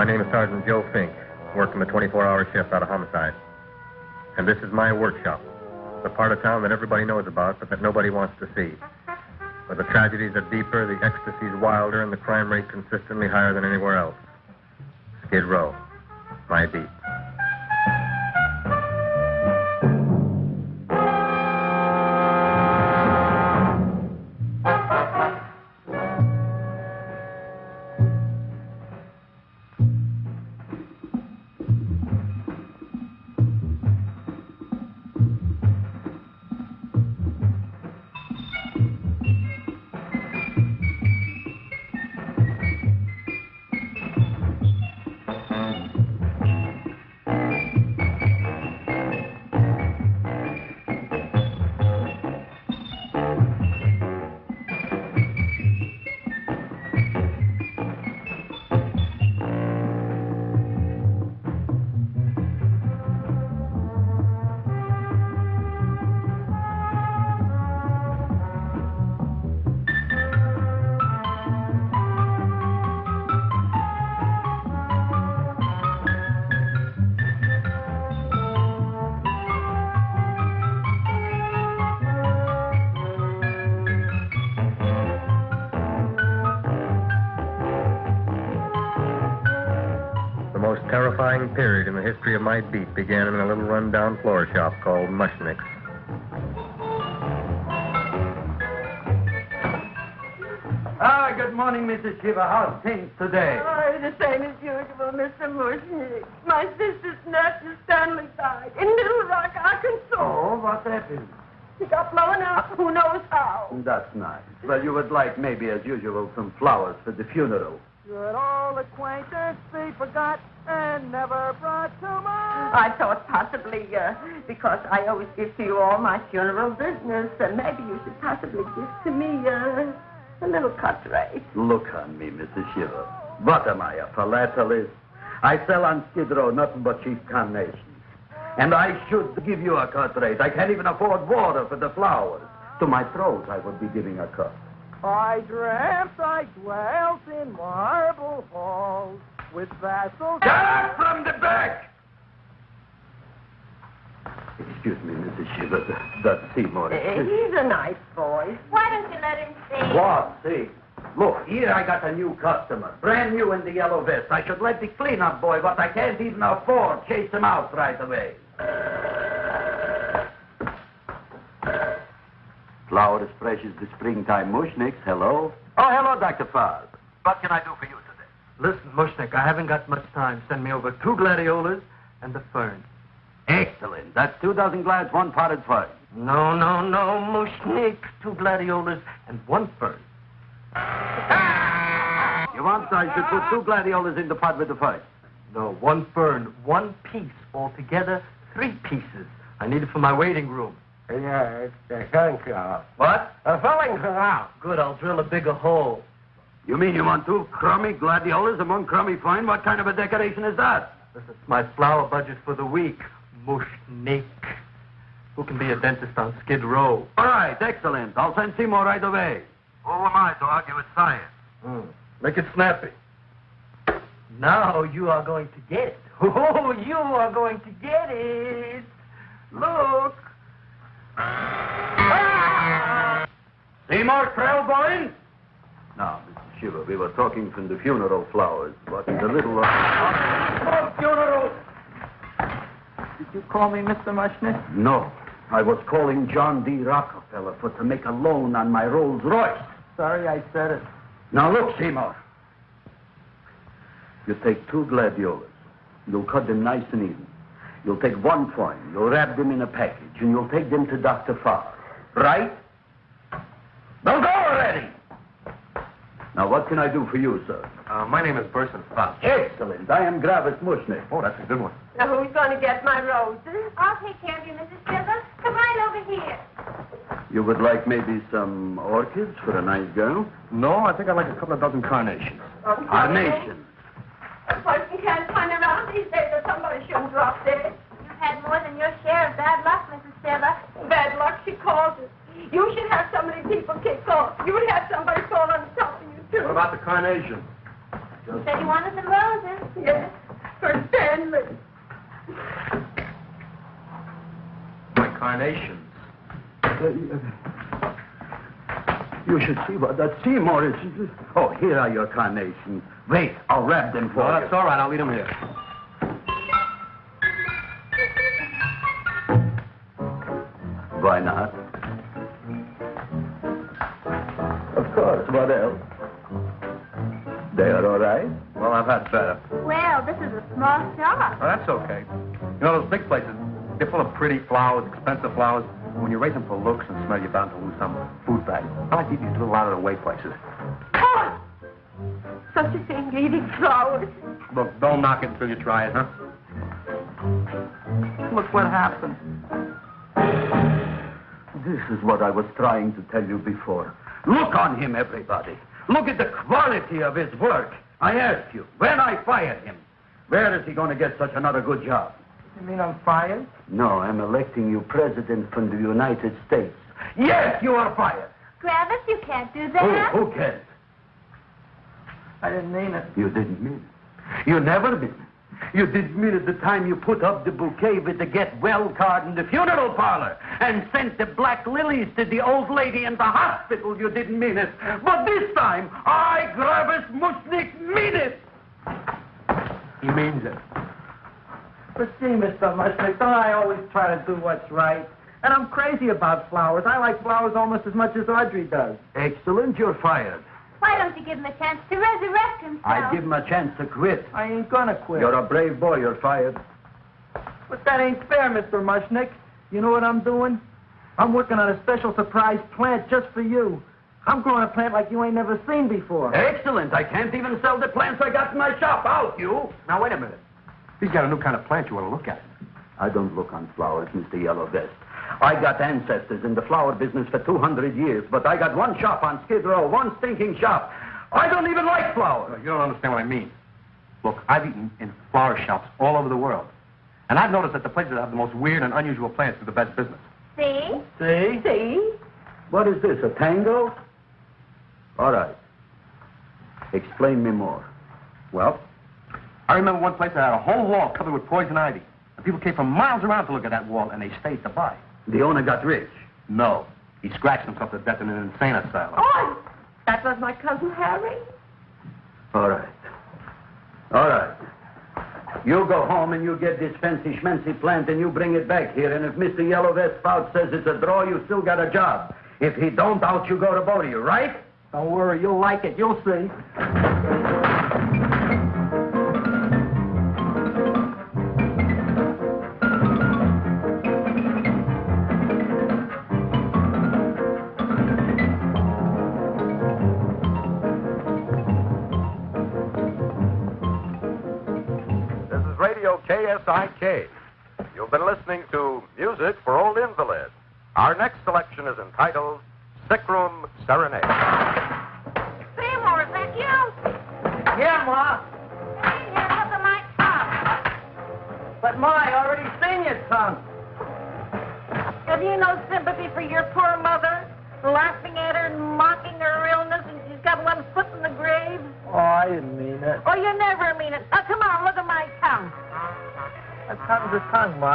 My name is Sergeant Joe Fink, working the 24-hour shift out of homicide. And this is my workshop, the part of town that everybody knows about, but that nobody wants to see. Where the tragedies are deeper, the ecstasies wilder, and the crime rate consistently higher than anywhere else. Skid Row, my beat. My beat began in a little rundown floor shop called Mushnick's. Ah, good morning, Mrs. Shiva. How's things today? Oh, the same as usual, Mr. Mushnick. My sister's nephew Stanley died in Little Rock, Arkansas. Oh, what happened? He got blown up. Who knows how? That's nice. Well, you would like, maybe as usual, some flowers for the funeral. Good old acquaintance be forgot and never brought to mind. I thought possibly, uh, because I always give to you all my funeral business, uh, maybe you should possibly give to me uh, a little cut rate. Look on me, Mrs. Shiva. What am I, a philatelist? I sell on Skid Row nothing but cheap carnations. And I should give you a cut rate. I can't even afford water for the flowers. To my throat, I would be giving a cut. I dreamt I dwelt in marble halls with vassals. Get up from the back! Excuse me, Mrs. Shiva. that- That's Seymour. Uh, he's a nice boy. Why don't you let him see? What? See? Look, here I got a new customer, brand new in the yellow vest. I should let the cleanup boy, but I can't even afford, chase him out right away. Flower as fresh as the springtime mushnicks. Hello? Oh, hello, Dr. Farb. What can I do for you today? Listen, Mushnick, I haven't got much time. Send me over two gladiolas and the fern. Excellent. That's two dozen glads, one potted fern. No, no, no, Mushnick. Two gladiolas and one fern. Ah! You want I should put two gladiolas in the pot with the fern? No, one fern, one piece. Altogether, three pieces. I need it for my waiting room. Yeah, it's a sunflower. What? A filling flower. Good, I'll drill a bigger hole. You mean you want two crummy gladiolas and one crummy fern? What kind of a decoration is that? This is my flower budget for the week. Mushnick. Who can be a dentist on Skid Row? All right, excellent. I'll send Seymour right away. Who am I to argue with science? Hmm. Make it snappy. Now you are going to get it. Oh, you are going to get it. Look. Seymour Krelboyne? Now, Mr. Shiva, we were talking from the funeral flowers, but the little... Oh, funeral. Did you call me Mr. Mushnick? No, I was calling John D. Rockefeller for to make a loan on my Rolls Royce. Sorry I said it. Now look, Seymour. You take two gladiolas. You'll cut them nice and even. You'll take one fern. You'll wrap them in a package, and you'll take them to Dr. Farb. Right? Now go already! Now, what can I do for you, sir? Uh, my name is Burson Fouch. Excellent. I am Gravis Mushnick. Oh, that's a good one. Now, who's going to get my roses? I'll take care of you, Mrs. Shiva. Come right over here. You would like maybe some orchids for a nice girl? No, I think I'd like a couple of dozen carnations. Carnation. A person can't turn around these days that somebody shouldn't drop dead. You've had more than your share of bad luck, Mrs. Shiva. Bad luck, she calls it. You should have so many people kick off. You would have somebody fall on top of you, too. What about the carnation? Said you wanted some roses. Yes, for Stanley. My carnations. Uh, you should see what that Seymour is. Oh, here are your carnations. Wait, I'll wrap them for Well, you. that's all right. I'll leave them here. Why not? Of course, what else? They are all right? Well, I've had better. Well, this is a small shop. Oh, that's okay. You know, those big places, they're full of pretty flowers, expensive flowers. When you raise them for looks and smell, you're bound to lose some food value. I like to eat these little out-of-the-way places. Oh, such a thing, eating flowers. Look, don't knock it until you try it, huh? Look what happened. This is what I was trying to tell you before. Look on him, everybody. Look at the quality of his work. I asked you, when I fired him, where is he going to get such another good job? You mean I'm fired? No, I'm electing you president from the United States. Yes, you are fired. Travis, you can't do Who, that. who cares? I didn't mean it. You didn't mean it. You never mean it. You didn't mean it the time you put up the bouquet with the get well card in the funeral parlor and sent the black lilies to the old lady in the hospital. You didn't mean it. But this time, I, Gravis Mushnick, mean it. He means it. But see, Mr. Mushnick, don't I always try to do what's right? And I'm crazy about flowers. I like flowers almost as much as Audrey does. Excellent, you're fired. Why don't you give him a chance to resurrect himself? I'd give him a chance to quit. I ain't gonna quit. You're a brave boy, you're fired. But that ain't fair, Mr. Mushnick. You know what I'm doing? I'm working on a special surprise plant just for you. I'm growing a plant like you ain't never seen before. Excellent. I can't even sell the plants I got in my shop. Out, you. Now, wait a minute. He's got a new kind of plant you want to look at. I don't look on flowers, Mr. Yellow Vest. I got ancestors in the flower business for 200 years, but I got one shop on Skid Row, one stinking shop. I don't even like flowers. You don't understand what I mean. Look, I've eaten in flower shops all over the world. And I've noticed that the places that have the most weird and unusual plants do the best business. See? See? See? What is this, a tango? All right. Explain me more. Well, I remember one place that had a whole wall covered with poison ivy. And people came from miles around to look at that wall, and they stayed to buy. The owner got rich. No. He scratched himself to death in an insane asylum. Oh, that was my cousin Harry. All right. All right. You go home and you get this fancy schmancy plant and you bring it back here. And if Mr. Yellow Vest Spout says it's a draw, you still got a job. If he don't, out you go to both of you, right? Don't worry, you'll like it. You'll see. You've been listening to Music for Old Invalids. Our next selection is entitled Sick Room Serenade.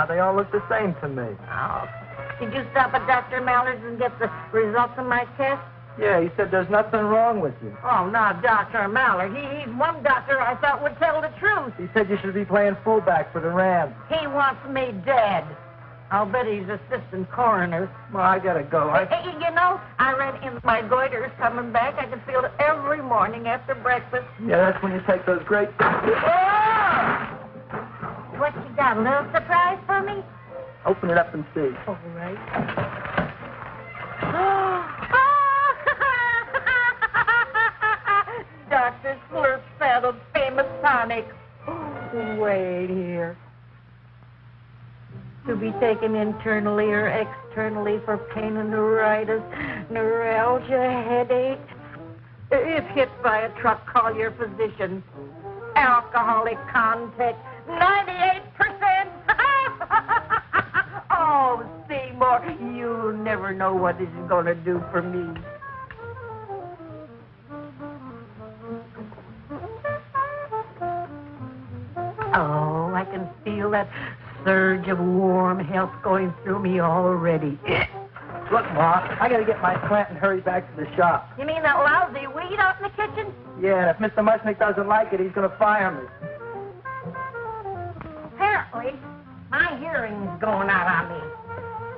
Ma. They all look the same to me. Oh, did you stop at Dr. Mallard's and get the results of my test? Yeah, he said there's nothing wrong with you. Oh, now, Dr. Mallard. He, he's one doctor I thought would tell the truth. He said you should be playing fullback for the Rams. He wants me dead. I'll bet he's assistant coroner. Well, I gotta go. I... Hey, you know, I read in my goiter's coming back. I can feel it every morning after breakfast. Yeah, that's when you take those great... Ah! What you got? A little surprise for me? Open it up and see. All right. Dr. Slurp saddled famous tonic. Wait here. To be taken internally or externally for pain and neuritis, neuralgia, headache. If hit by a truck, call your physician. Alcoholic contact, 98%. Oh, Seymour, you never know what this is going to do for me. Oh, I can feel that surge of warm health going through me already. Look, Ma, I gotta get my plant and hurry back to the shop. You mean that lousy weed out in the kitchen? Yeah, and if Mr. Mushnick doesn't like it, he's gonna fire me. Apparently, my hearing's going out on me.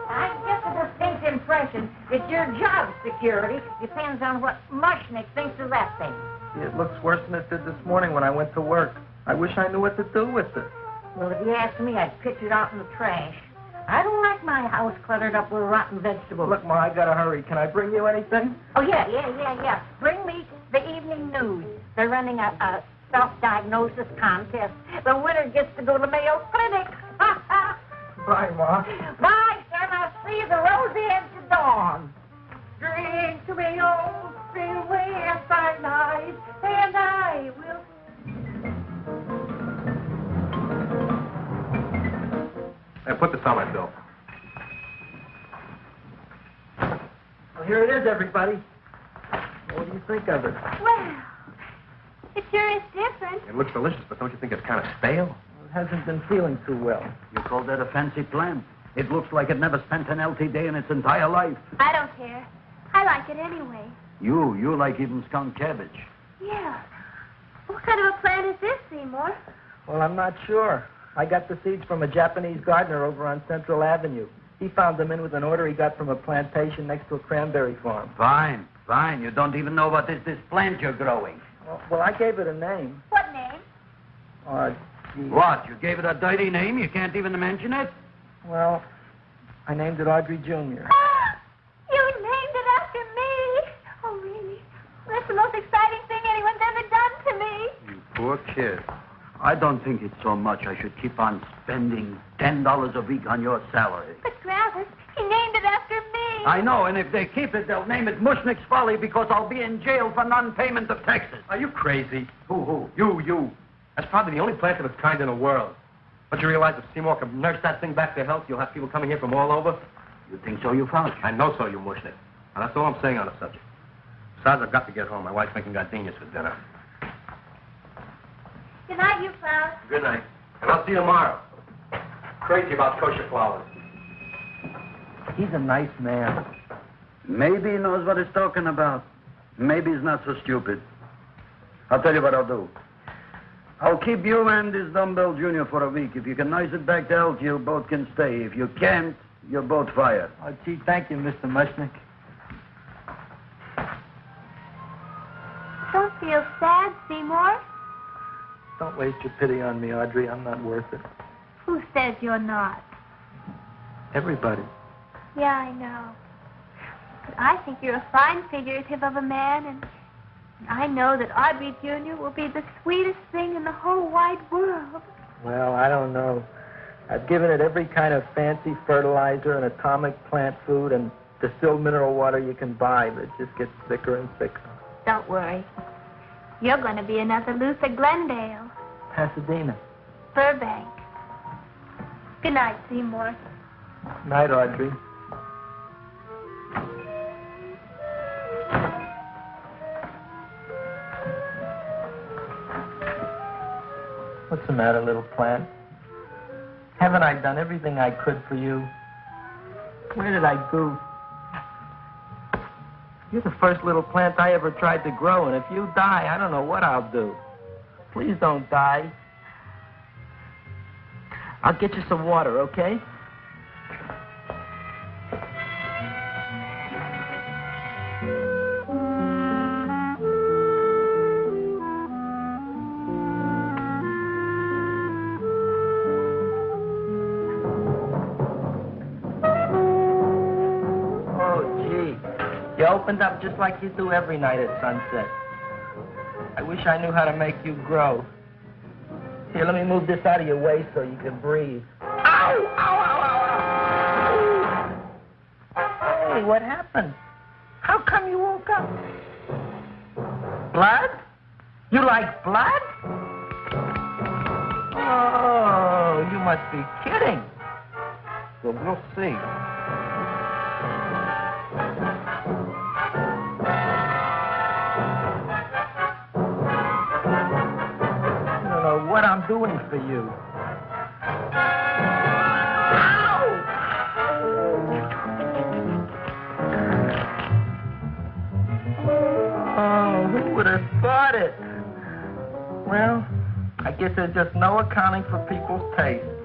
I get the distinct impression that your job security depends on what Mushnick thinks of that thing. It looks worse than it did this morning when I went to work. I wish I knew what to do with it. Well, if you ask me, I'd pitch it out in the trash. I don't like my house cluttered up with rotten vegetables. Look, Ma, I gotta hurry. Can I bring you anything? Oh, yeah, yeah, yeah, yeah. Bring me the evening news. They're running a, a self-diagnosis contest. The winner gets to go to Mayo Clinic. Bye, Ma. Bye, son. I'll see you the rosy edge of dawn. Drink to me, old freeway by night, and I will Hey, put this on my bill. Well, here it is, everybody. What do you think of it? Well, it sure is different. It looks delicious, but don't you think it's kind of stale? It hasn't been feeling too well. You call that a fancy plant? It looks like it never spent an LT day in its entire life. I don't care. I like it anyway. You, you like even skunk cabbage. Yeah. What kind of a plant is this, Seymour? Well, I'm not sure. I got the seeds from a Japanese gardener over on Central Avenue. He found them in with an order he got from a plantation next to a cranberry farm. Fine, fine. You don't even know what is this plant you're growing. Well, well I gave it a name. What name? Uh, gee, What? You gave it a dirty name? You can't even mention it? Well, I named it Audrey Jr. you named it after me. Oh, really? That's the most exciting thing anyone's ever done to me. You poor kid. I don't think it's so much I should keep on spending ten dollars a week on your salary. But Travis, he named it after me. I know, and if they keep it, they'll name it Mushnick's Folly because I'll be in jail for non-payment of taxes. Are you crazy? Who, who? You, you. That's probably the only plant of its kind in the world. Don't you realize if Seymour can nurse that thing back to health, you'll have people coming here from all over? You think so, you found? it? I know so, you mushnik. And that's all I'm saying on the subject. Besides, I've got to get home. My wife's making gardenias for dinner. Good night, you Klaus. Good night. And I'll see you tomorrow. Crazy about kosher flowers. He's a nice man. Maybe he knows what he's talking about. Maybe he's not so stupid. I'll tell you what I'll do. I'll keep you and this dumbbell junior for a week. If you can nice it back to health, you both can stay. If you can't, you're both fired. Oh, gee, thank you, Mr. Mushnick. Don't feel sad, Seymour. Don't waste your pity on me, Audrey. I'm not worth it. Who says you're not? Everybody. Yeah, I know. But I think you're a fine figurative of a man, and I know that Audrey Jr. will be the sweetest thing in the whole wide world. Well, I don't know. I've given it every kind of fancy fertilizer and atomic plant food and distilled mineral water you can buy, but it just gets thicker and thicker. Don't worry. You're going to be another Luther Glendale, Pasadena. Burbank. Good night, Seymour. Night, Audrey. The matter, little plant? Haven't I done everything I could for you? Where did I goof? You're the first little plant I ever tried to grow, and if you die, I don't know what I'll do. Please don't die. I'll get you some water, okay? Opened up just like you do every night at sunset. I wish I knew how to make you grow. Here, let me move this out of your way so you can breathe. Ow! Ow, ow, ow, ow! Hey, what happened? How come you woke up? Blood? You like blood? Oh, you must be kidding. Well, we'll see. Doing for you. Oh, who would have thought it? Well, I guess there's just no accounting for people's taste.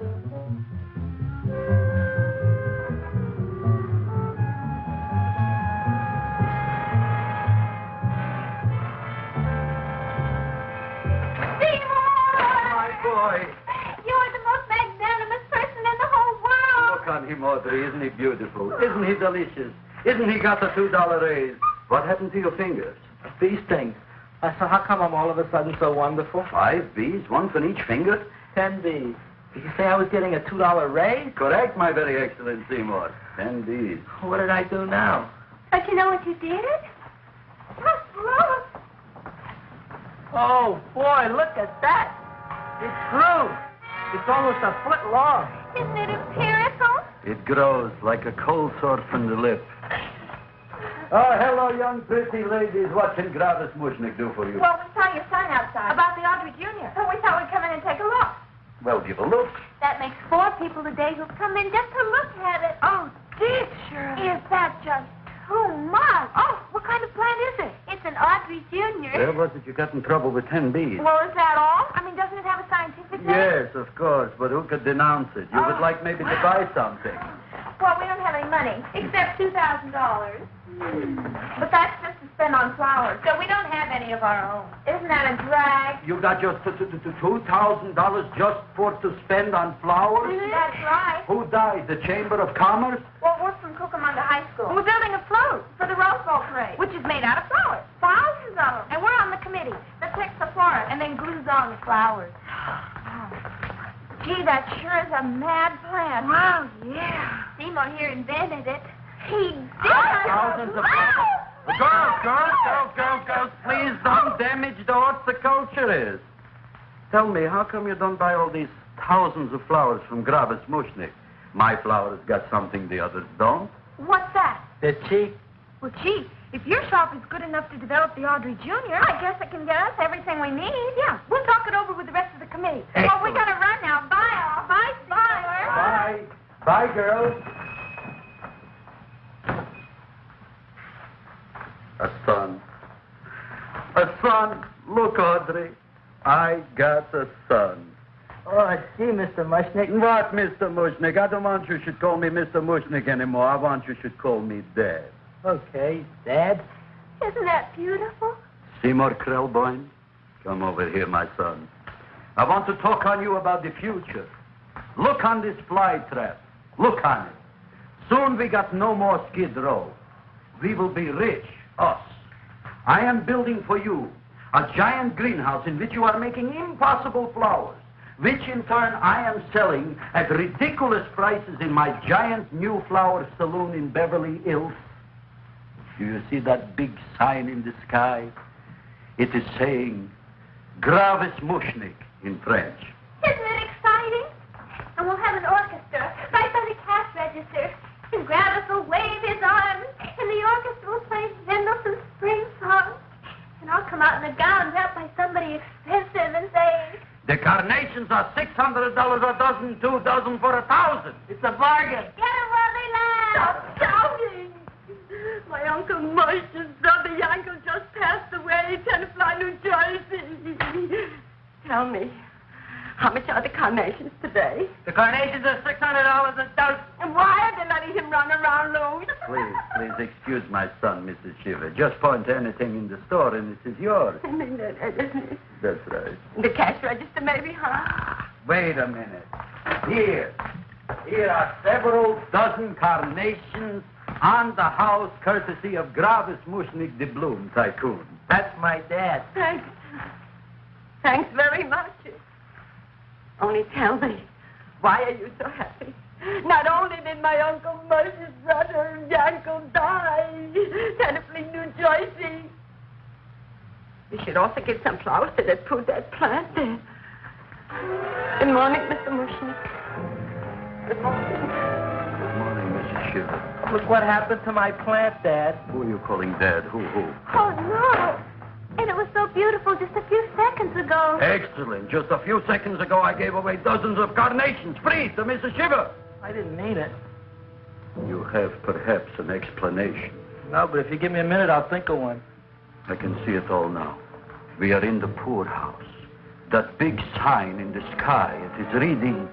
He beautiful? Isn't he delicious? Isn't he got the $2 raise? What happened to your fingers? These things. Uh, so how come I'm all of a sudden so wonderful? Five bees, one for each finger? Ten bees. Did you say I was getting a two dollar raise? Correct, my very excellent Seymour. Ten B's. What did I do now? Don't you know what you did? Just look. Oh boy, look at that! It grew. It's almost a foot long. Isn't it empirical? It grows like a cold sore from the lip. Oh, hello, young pretty ladies. What can Gravis Mushnick do for you? Well, we saw your sign outside. About the Audrey Jr. So we thought we'd come in and take a look. Well, give a look. That makes four people today who've come in just to look at it. Oh, teacher. Is that just too much? Oh, what kind of plant is it? It's an Audrey Jr. Where was it you got in trouble with 10 B's? Well, is that all? I mean, doesn't it have a scientific name? Yes, of course, but who could denounce it? You would Oh. like maybe to buy something. Well, we don't have any money, except $2,000. Hmm. But that's just spend on flowers, so we don't have any of our own. Isn't that a drag? You got just t- t- t- $2,000 just for to spend on flowers? Mm-hmm. That's right. Who died? The Chamber of Commerce? Well, we're from Cucamonga High School. We're building a float for the Rose Bowl parade, which is made out of flowers. Thousands of them. And we're on the committee that picks the flora and then glues on the flowers. Gee, that sure is a mad plan. Wow, yeah. Seymour here invented it. He did. Thousands of Girls, girls, girls, girls, girls, please don't damage the horticulture is. Tell me, how come you don't buy all these thousands of flowers from Gravis Mushnick? My flowers got something the others don't. What's that? They're cheap. Well, gee, if your shop is good enough to develop the Audrey Jr., I guess it can get us everything we need. Yeah, we'll talk it over with the rest of the committee. Well, we Excellent. gotta run now. Bye, all. Bye, Seymour. Bye. Bye, girls. Son. A son. Look, Audrey. I got a son. Oh, I see, Mr. Mushnick. What, Mr. Mushnick? I don't want you should call me Mr. Mushnick anymore. I want you should call me Dad. Okay, Dad. Isn't that beautiful? Seymour Krelboyne, come over here, my son. I want to talk on you about the future. Look on this fly trap. Look on it. Soon we got no more skid row. We will be rich, us. I am building for you a giant greenhouse in which you are making impossible flowers, which in turn I am selling at ridiculous prices in my giant new flower saloon in Beverly Hills. Do you see that big sign in the sky? It is saying Gravis Mushnick in French. Isn't it exciting? And we'll have an orchestra right by the cash register. And Gravis will wave his arms, and the orchestra will play spring song. And I'll come out in a gown wrapped by somebody expensive and say, The carnations are $600 a dozen, two dozen for a thousand. It's a bargain. Get while they laugh. Stop shouting! My Uncle Moshe's brother Yankel just passed away Tenafly, New Jersey. Tell me, how much are the carnations today? The carnations are $600 a dozen. And why are they letting him run around loose? Please, please excuse my son, Mrs. Shiva. Just point to anything in the store and it is yours. I mean that, isn't it? That's right. the cash register, maybe, huh? Wait a minute. Here. Here are several dozen carnations on the house courtesy of Gravis Mushnick de Bloom Tycoon. That's my dad. Thanks. Thanks very much. Only tell me, why are you so happy? Not only did my Uncle Moshe's brother Yankel die, Tenafly, New Jersey. You should also get some flowers to that put that plant there. Good morning, Mr. Mushnick. Good morning. Good morning, Mrs. Shiva. Look what happened to my plant, Dad. Who are you calling Dad? Who, who? Oh, no. And it was so beautiful just a few seconds ago. Excellent. Just a few seconds ago, I gave away dozens of carnations free to Mrs. Shiva. I didn't mean it. You have perhaps an explanation. No, but if you give me a minute, I'll think of one. I can see it all now. We are in the poorhouse. That big sign in the sky, it is reading,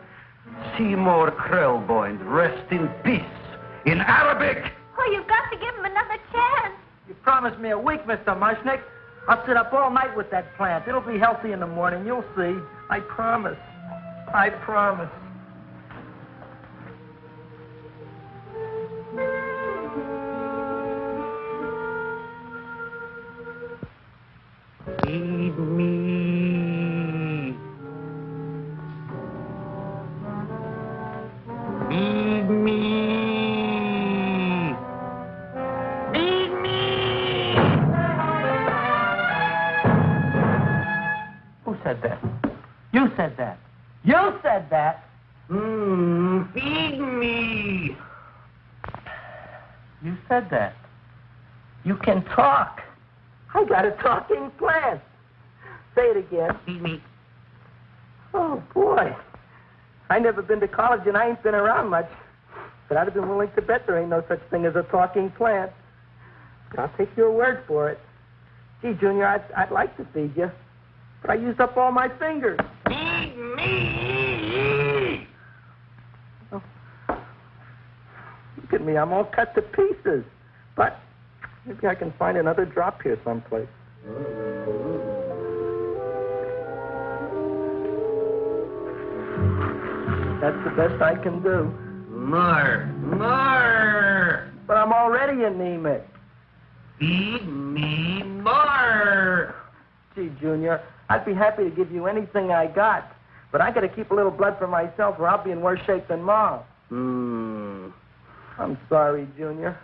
Seymour Krelboyne, rest in peace, in Arabic. Oh, you've got to give him another chance. You promised me a week, Mr. Mushnick. I'll sit up all night with that plant. It'll be healthy in the morning. You'll see. I promise. I promise. Said that. You can talk. I got a talking plant. Say it again. Feed me. Oh, boy. I never been to college and I ain't been around much. But I'd have been willing to bet there ain't no such thing as a talking plant. But I'll take your word for it. Gee, Junior, I'd, I'd like to feed you. But I used up all my fingers. Feed me! Oh. Look at me, I'm all cut to pieces. But maybe I can find another drop here someplace. That's the best I can do. More, more. But I'm already anemic. Feed me more. Gee, Junior, I'd be happy to give you anything I got. But I gotta keep a little blood for myself or I'll be in worse shape than Mom. Hmm. I'm sorry, Junior.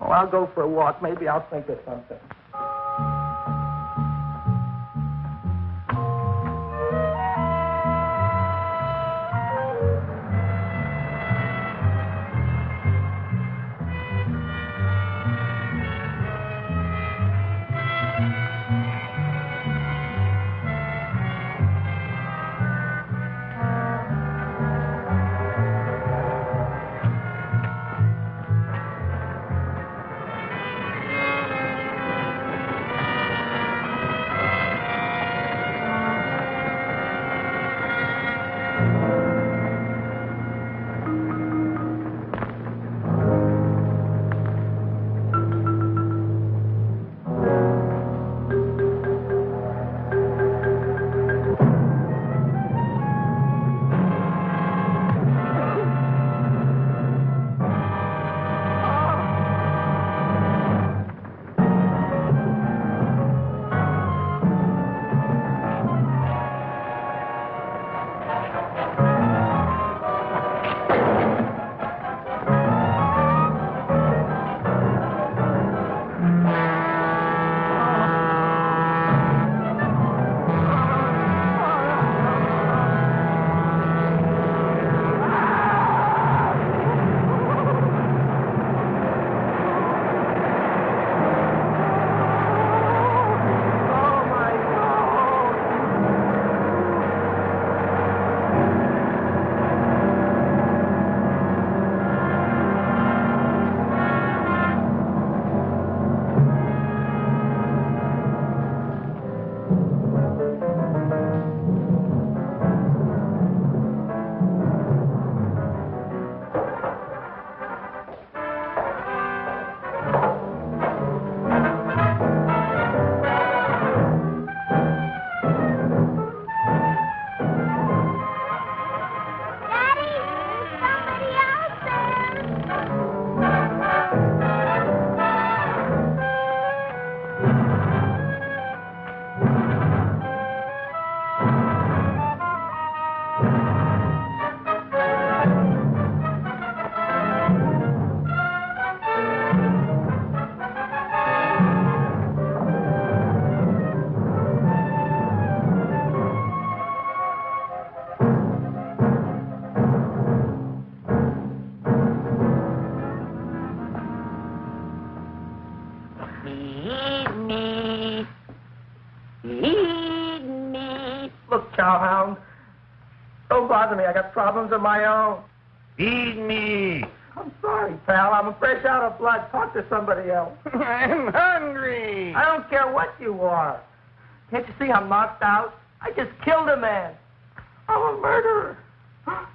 Well, I'll go for a walk. Maybe I'll think of something. me. Feed me. Look, cowhound. Don't bother me. I got problems of my own. Feed me. I'm sorry, pal. I'm fresh out of blood. Talk to somebody else. I'm hungry. I don't care what you are. Can't you see I'm knocked out? I just killed a man. I'm a murderer.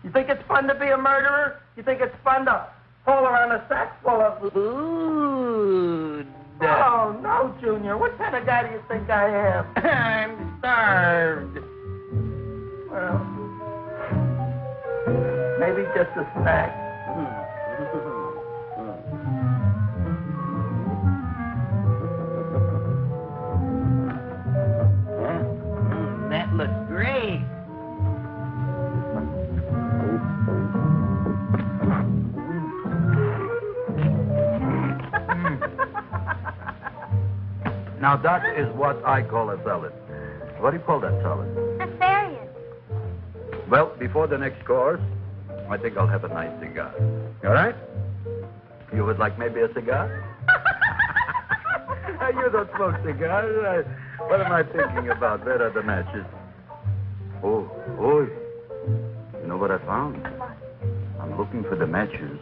You think it's fun to be a murderer? You think it's fun to haul around a sack full of food? Oh, no, Junior. What kind of guy do you think I am? I'm starved. Well, maybe just a snack. Now that is what I call a salad. What do you call that salad? Asparagus. Well, before the next course, I think I'll have a nice cigar. All right? You would like maybe a cigar? you don't smoke cigars. What am I thinking about? Where are the matches? Oh, oh. You know what I found? I'm looking for the matches,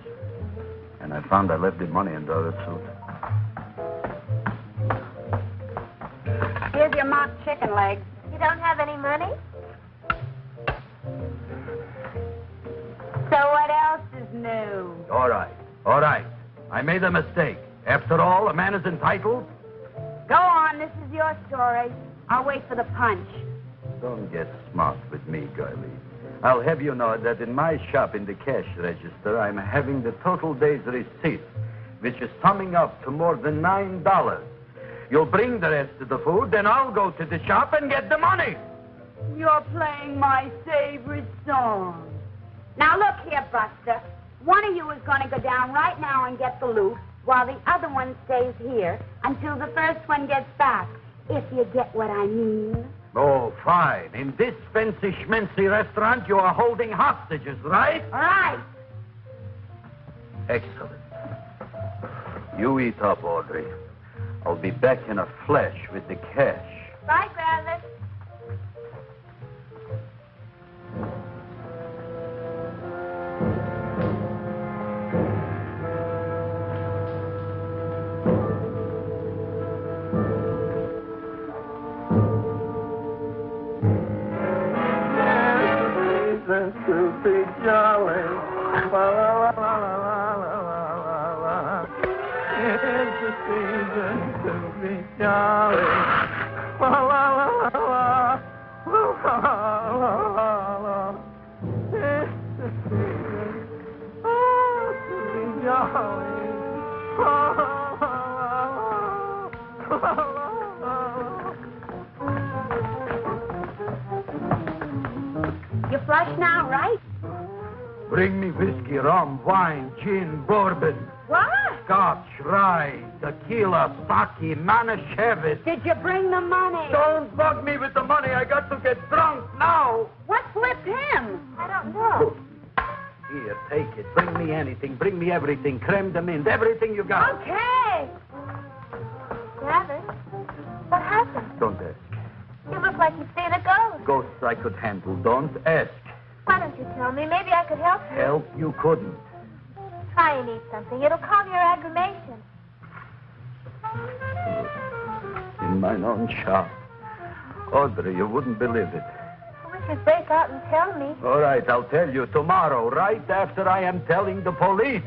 and I found I left the money in the other suit. Chicken legs. You don't have any money? So what else is new? All right, all right. I made a mistake. After all, a man is entitled. Go on, this is your story. I'll wait for the punch. Don't get smart with me, girlie. I'll have you know that in my shop in the cash register, I'm having the total day's receipt, which is summing up to more than nine dollars. You'll bring the rest of the food, then I'll go to the shop and get the money. You're playing my favorite song. Now look here, Buster. One of you is going to go down right now and get the loot, while the other one stays here until the first one gets back. If you get what I mean. Oh, fine. In this fancy schmancy restaurant, you are holding hostages, right? All right. Excellent. You eat up, Audrey. I'll be back in a flash with the cash. Bye, tequila, sake, manischewitz. Did you bring the money? Don't bug me with the money. I got to get drunk now. What flipped him? I don't know. Here, take it. Bring me anything. Bring me everything. Creme de mint. Everything you got. Okay. Gravis, what happened? Don't ask. You look like you've seen a ghost. Ghosts I could handle. Don't ask. Why don't you tell me? Maybe I could help you. Help you couldn't. Try and eat something. It'll calm your aggravation. In mine own shop. Audrey, you wouldn't believe it. I wish you'd break out and tell me. All right, I'll tell you tomorrow, right after I am telling the police.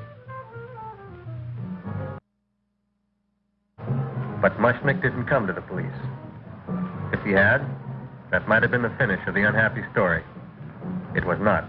But Mushnick didn't come to the police. If he had, that might have been the finish of the unhappy story. It was not.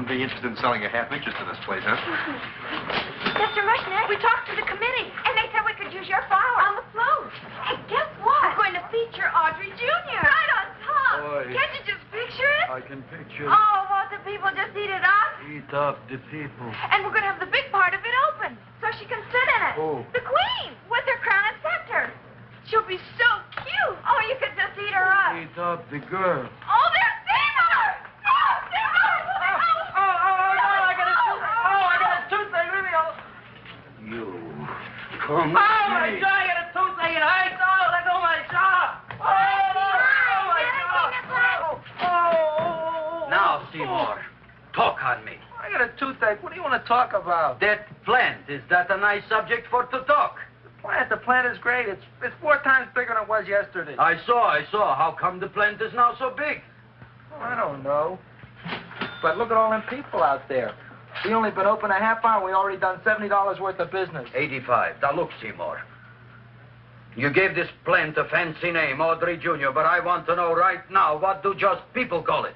Wouldn't be interested in selling a half interest in this place, huh? Mr. Mushnick, we talked to the committee, and they said we could use your flower on the float. And guess what? We're going to feature Audrey Jr. Right on top. Boy. Can't you just picture it? I can picture Oh, won't the people just eat it up? Eat up the people. And we're going to have the big part of it open, so she can sit in it. Oh. The queen, with her crown and scepter. She'll be so cute. Oh, you could just eat her up. Eat up the girl. Oh, there's Seymour! Oh, Seymour! Oh, oh, oh, no, I got a toothache. Oh, I got a toothache. Leave me alone. You come Oh, my. God, I got a toothache and I oh, let go of my jaw. Oh, oh, my God. Oh, oh, oh, Now, Seymour, talk on me. I got a toothache. What do you want to talk about? That plant, is that a nice subject for to talk? The plant, the plant is great. It's it's four times bigger than it was yesterday. I saw, I saw. How come the plant is now so big? Oh, I don't know. But look at all them people out there. We only been open a half hour. We already done seventy dollars worth of business. 85. Now, look, Seymour. You gave this plant a fancy name, Audrey Jr., but I want to know right now, what do just people call it?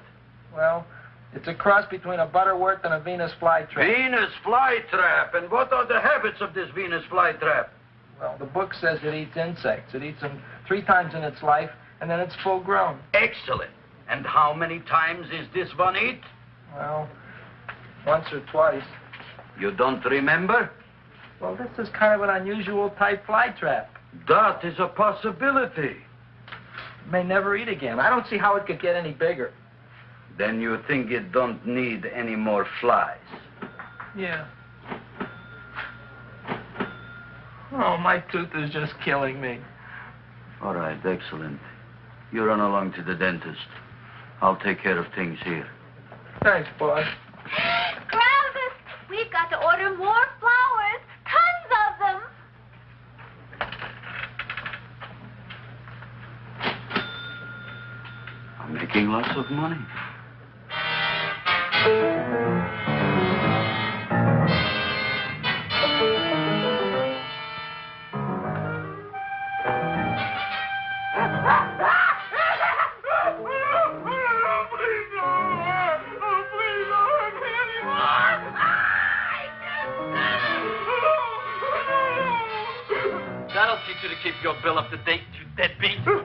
Well, it's a cross between a butterwort and a Venus flytrap. Venus flytrap. And what are the habits of this Venus flytrap? Well, the book says it eats insects. It eats them three times in its life, and then it's full grown. Excellent. And how many times is this one eat? Well, once or twice. You don't remember? Well, this is kind of an unusual type fly trap. That is a possibility. It may never eat again. I don't see how it could get any bigger. Then you think it don't need any more flies. Yeah. Oh, my tooth is just killing me. All right, excellent. You run along to the dentist. I'll take care of things here. Thanks, boss. Travis, we've got to order more flowers. Tons of them. I'm making lots of money. You to keep your bill up to date, you deadbeat. Go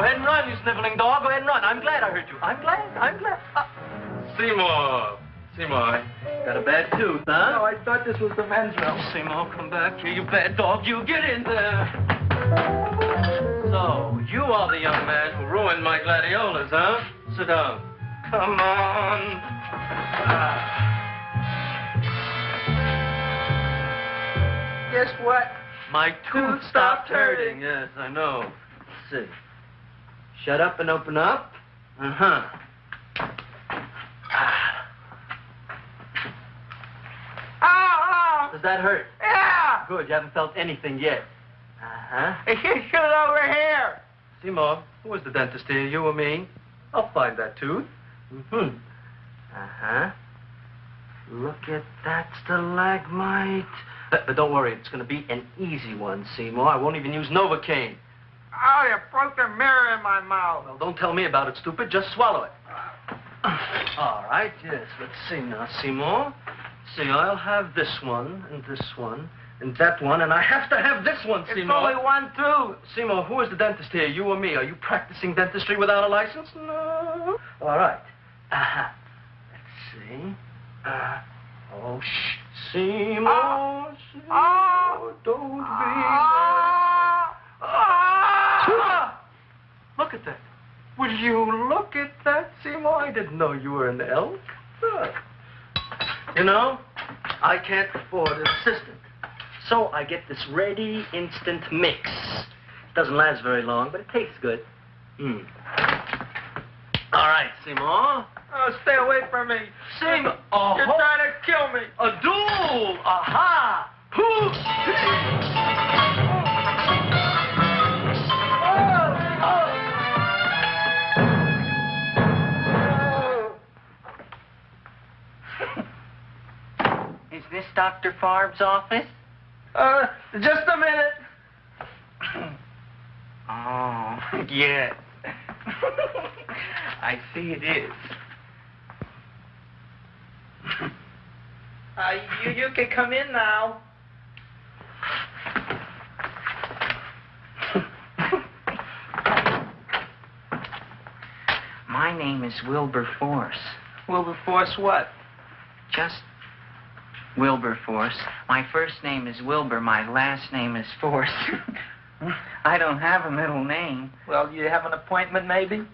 ahead and run, you sniveling dog. Go ahead and run. I'm glad I heard you. I'm glad. I'm glad. Uh, Seymour. Seymour. Got a bad tooth, huh? No, I thought this was the men's room. Seymour, come back here, you bad dog. You get in there. So, you are the young man who ruined my gladiolas, huh? Sit down. Come on. Guess what? My tooth stopped hurting. Yes, I know. Let's see. Shut up and open up. Uh-huh. Oh, Does that hurt? yeah. Good, you haven't felt anything yet. Uh-huh. Shoot over here. Seymour, who was the dentist here, you or me? I'll find that tooth. Mm-hmm. Uh-huh. Look at that stalagmite. But, but don't worry, it's going to be an easy one, Seymour. I won't even use Novocaine. Oh, you broke the mirror in my mouth. Well, don't tell me about it, stupid. Just swallow it. All right, yes. Let's see now, Seymour. See, I'll have this one, and this one, and that one, and I have to have this one, It's Seymour. only one tooth. Seymour, who is the dentist here, you or me? Are you practicing dentistry without a license? No. All right. Uh-huh. Let's see. Uh, oh, shh. Seymour, Seymour, Oh. don't be... Ah. Ah! Look at that. Will you look at that, Seymour? I didn't know you were an elk. Look. You know, I can't afford an assistant. So I get this ready instant mix. It doesn't last very long, but it tastes good. Hmm. All right, Seymour. Oh, stay away from me. Seymour. Oh, You're trying to kill me. a duel. Aha. Poof. Is this Dr. Farb's office? Uh, just a minute. Oh, yes. I see it is. Uh, you, you can come in now. my name is Wilberforce. Wilberforce what? Just Wilberforce. My first name is Wilbur. My last name is Force. I don't have a middle name. Well, you have an appointment, maybe?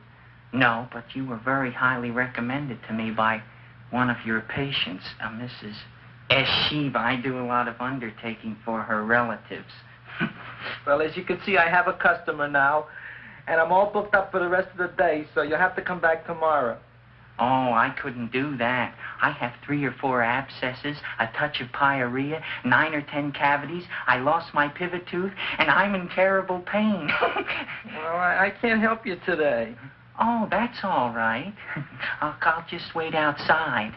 No, but you were very highly recommended to me by one of your patients, a Mrs. S. Shiva. I do a lot of undertaking for her relatives. Well, as you can see, I have a customer now, and I'm all booked up for the rest of the day, so you'll have to come back tomorrow. Oh, I couldn't do that. I have three or four abscesses, a touch of pyorrhea, nine or ten cavities. I lost my pivot tooth, and I'm in terrible pain. Well, I, I can't help you today. oh, that's all right. I'll, I'll just wait outside.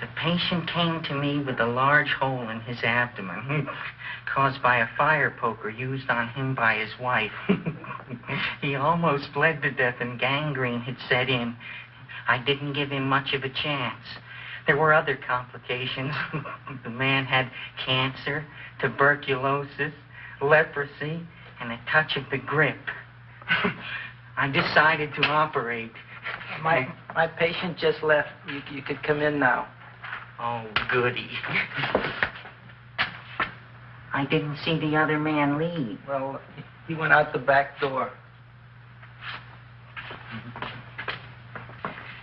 The patient came to me with a large hole in his abdomen hmm, caused by a fire poker used on him by his wife. he almost bled to death and gangrene had set in. I didn't give him much of a chance. There were other complications. the man had cancer, tuberculosis, leprosy, and a touch of the grip. I decided to operate. My my patient just left. You, you could come in now. Oh, goody. I didn't see the other man leave. Well, he went out the back door.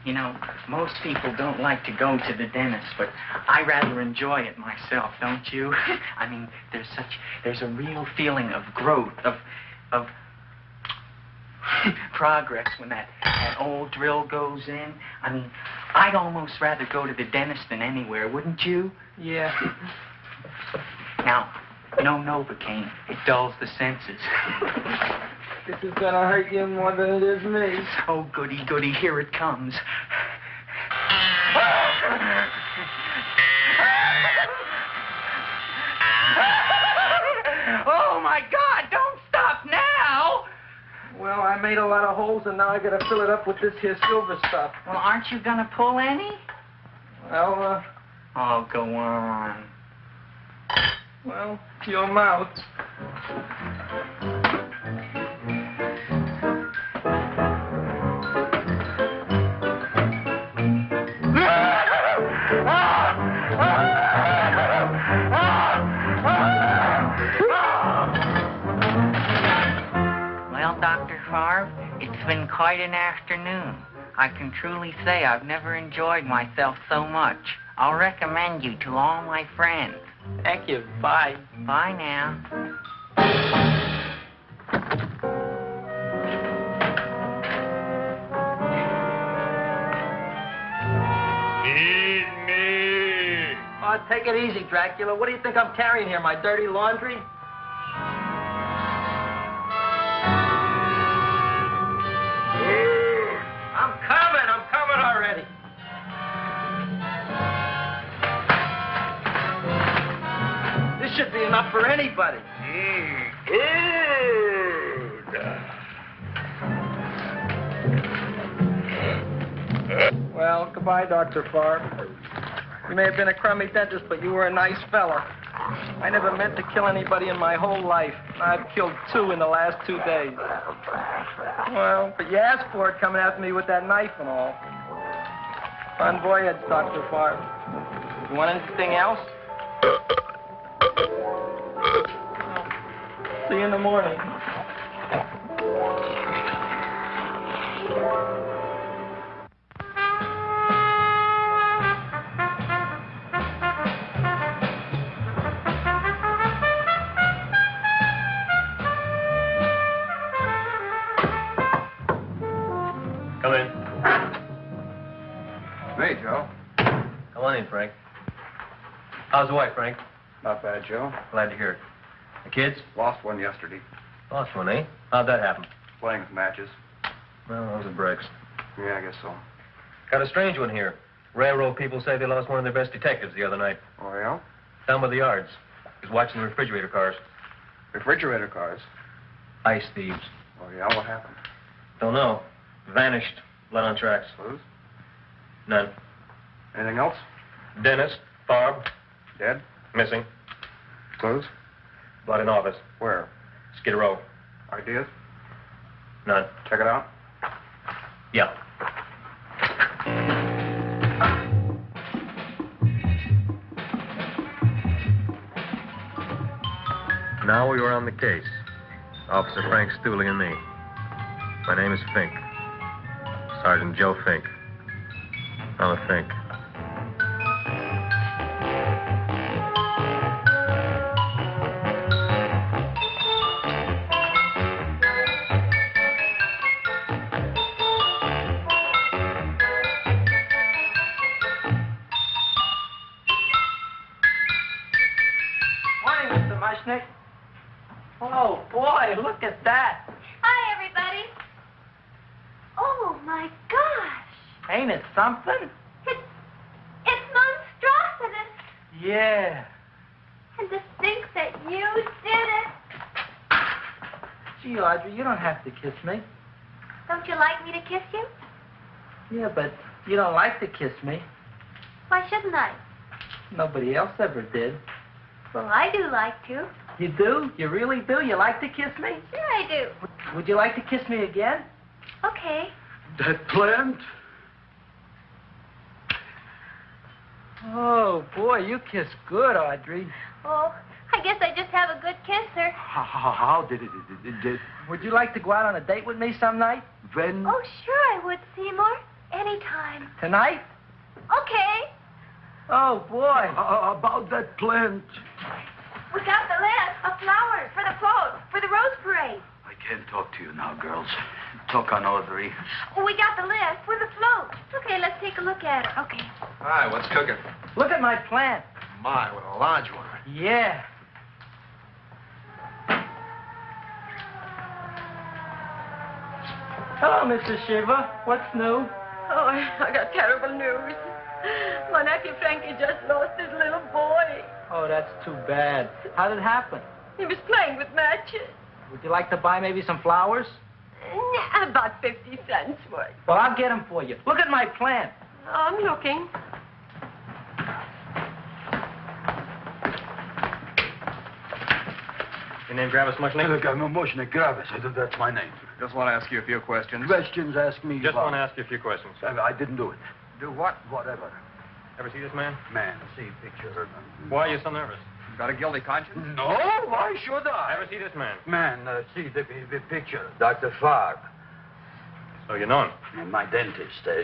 You know, most people don't like to go to the dentist, but I rather enjoy it myself, don't you? I mean, there's such there's a real feeling of growth, of of progress when that, that old drill goes in. I mean, I'd almost rather go to the dentist than anywhere, wouldn't you? Yeah. Now, no Novocaine. It dulls the senses. This is gonna hurt you more than it is me. Oh, goody, goody, here it comes. Oh, my God, don't stop now! Well, I made a lot of holes, and now I gotta fill it up with this here silver stuff. Well, aren't you gonna pull any? Well, uh, Oh, go on. well, your mouth. Quite an afternoon. I can truly say I've never enjoyed myself so much. I'll recommend you to all my friends. Thank you. Bye. Bye now. Feed me. Oh, take it easy, Dracula. What do you think I'm carrying here? My dirty laundry? Should be enough for anybody. Mm, good. Well, goodbye, Dr. Farb. You may have been a crummy dentist, but you were a nice fella. I never meant to kill anybody in my whole life. I've killed two in the last two days. Well, but you asked for it coming after me with that knife and all. Bon voyage, Dr. Farb. You want anything else? See you in the morning. Come in. Hey, Joe. Come on in, Frank. How's the wife, Frank? Not bad, Joe. Glad to hear it. The kids? Lost one yesterday. Lost one, eh? How'd that happen? Playing with matches. Well, those are breaks. Yeah, I guess so. Got a strange one here. Railroad people say they lost one of their best detectives the other night. Oh, yeah? Down by the yards. He's watching the refrigerator cars. Refrigerator cars. Ice thieves. Oh, yeah? What happened? Don't know. Vanished. Blood on tracks. Clues? None. Anything else? Dennis, Farb. Dead? Missing. Clues? Blood in office. Where? Skid Row. Ideas? None. Check it out. Yeah. Now we are on the case. Officer Frank Stoolie and me. My name is Fink. Sergeant Joe Fink. I'm a Fink. Morning, Oh, boy, look at that. Hi, everybody. Oh, my gosh. Ain't it something? It's, it's monstrosity. Yeah. And to think that you did it. Gee, Audrey, you don't have to kiss me. Don't you like me to kiss you? Yeah, but you don't like to kiss me. Why shouldn't I? Nobody else ever did. Well, I do like to. You do? You really do? You like to kiss me? Sure, I do. Would you like to kiss me again? Okay. That plant? Oh, boy, you kiss good, Audrey. Oh, I guess I just have a good kisser. How, how, how did it, it, it, it? Would you like to go out on a date with me some night? When? Oh, sure I would, Seymour. Anytime. Tonight? Okay. Oh, boy. Uh, about that plant. We got the list of flowers for the float, for the rose parade. I can't talk to you now, girls. Talk on Audrey. Oh, we got the list for the float. Okay, let's take a look at it. Okay. Hi, what's cooking? Look at my plant. My, what a large one. Yeah. Hello, Mrs. Shiva. What's new? Oh, I got terrible news. My nephew Frankie just lost his little boy. Oh, that's too bad. How did it happen? He was playing with matches. Would you like to buy maybe some flowers? Nah, About 50 cents worth. Well, I'll get them for you. Look at my plant. Oh, I'm looking. Your name Gravis Mushnick? Look, I'm a Mushnick Gravis. That's my name. Just want to ask you a few questions. Questions, ask me. Just about- want to ask you a few questions. I, I didn't do it. Do what? Whatever. Ever see this man? Man, see picture. Why are you so nervous? Got a guilty conscience? No, why should I? Ever see this man? Man, uh, see the, the picture. Dr. Farb. So you know him. And my dentist. Uh,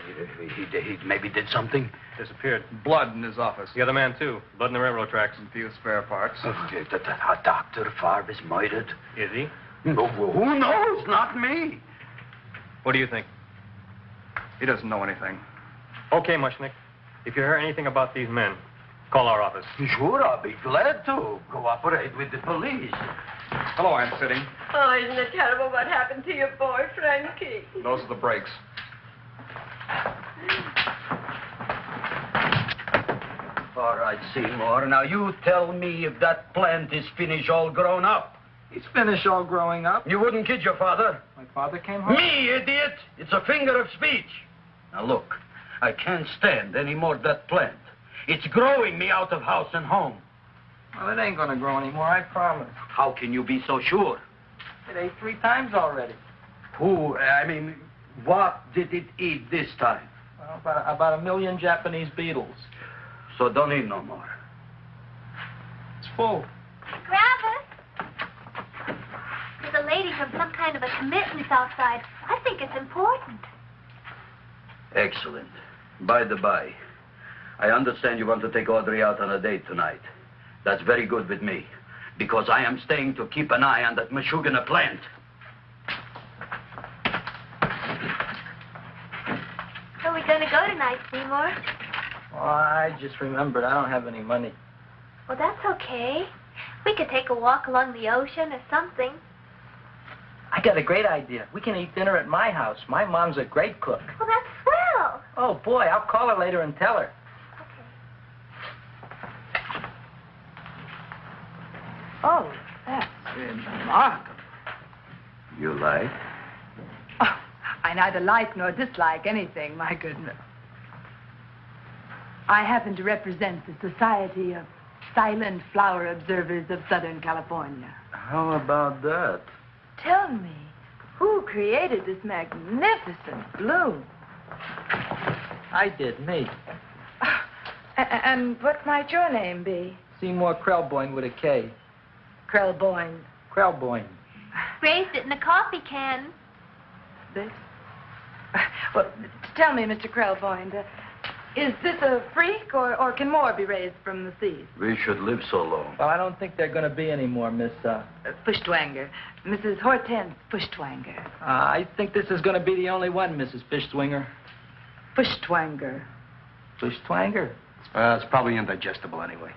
he, he, he maybe did something. Disappeared. Blood in his office. The other man, too. Blood in the railroad tracks. Some few spare parts. Uh, that, that, that Dr. Farb is murdered. Is he? No, who knows? Not me. What do you think? He doesn't know anything. Okay, Mushnick. If you hear anything about these men, call our office. Sure, I'll be glad to cooperate with the police. Hello, Aunt Sitting. Oh, isn't it terrible what happened to your boy, Frankie? Those are the brakes. All right, Seymour. Now you tell me if that plant is finished all grown up. He's finished all growing up. You wouldn't kid your father. My father came home. Me, idiot! It's a finger of speech. Now look, I can't stand any more that plant. It's growing me out of house and home. Well, it ain't gonna grow anymore, I promise. How can you be so sure? It ate three times already. Who, I mean, what did it eat this time? Well, about, about a million Japanese beetles. So don't eat no more. It's full. Gravis. There's a lady from some kind of a commitment outside. I think it's important. Excellent. By the by, I understand you want to take Audrey out on a date tonight. That's very good with me, because I am staying to keep an eye on that Meshuggah plant. Where are we going to go tonight, Seymour? Oh, I just remembered I don't have any money. Well, that's okay. We could take a walk along the ocean or something. I got a great idea. We can eat dinner at my house. My mom's a great cook. Well, that's swell. Oh, boy, I'll call her later and tell her. Okay. Oh, that's remarkable. You like? Oh, I neither like nor dislike anything, my goodness. I happen to represent the Society of silent flower observers of Southern California. How about that? Tell me, who created this magnificent bloom? I did, me. A- and what might your name be? Seymour Krelboyne with a K. Krelboyne. Krelboyne. Raised it in a coffee can. This? Well, tell me, Mr. Krelboyne, uh, is this a freak, or, or can more be raised from the seas? We should live so long. Well, I don't think they're going to be any more, Miss. Uh, Uh, Fuschtwanger. Mrs. Hortense Fuschtwanger. uh, I think this is going to be the only one, Mrs. Fishtwinger. Fuschtwanger. Fishtwanger? Uh, it's probably indigestible anyway.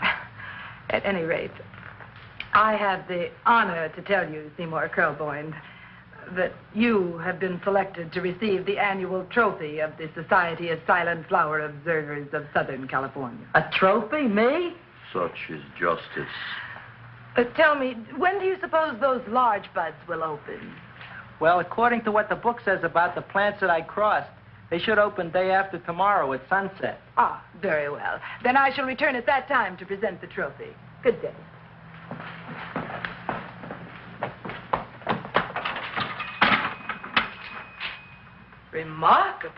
At any rate, I have the honor to tell you, Seymour Krelboyne, that you have been selected to receive the annual trophy of the Society of Silent Flower Observers of Southern California. A trophy? Me? Such is justice. Uh, tell me, when do you suppose those large buds will open? Well, according to what the book says about the plants that I crossed, they should open day after tomorrow at sunset. Ah, very well. Then I shall return at that time to present the trophy. Good day. Remarkable.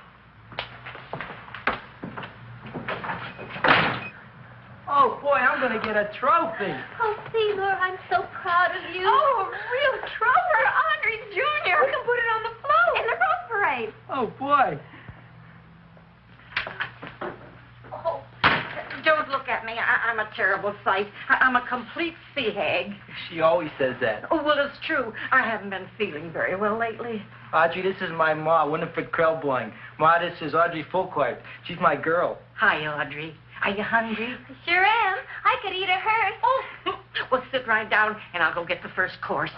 Oh, boy, I'm going to get a trophy. Oh, Seymour, I'm so proud of you. Oh, a real Trover, Audrey Jr. We can put it on the float. In the rose parade. Oh, boy. Oh, don't look at me. I- I'm a terrible sight. I- I'm a complete sea hag. She always says that. Oh, well, it's true. I haven't been feeling very well lately. Audrey, this is my ma, Winifred Krelboyne. Ma, this is Audrey Fulquard. She's my girl. Hi, Audrey. Are you hungry? Sure am. I could eat a hearse. Oh, well, sit right down, and I'll go get the first course.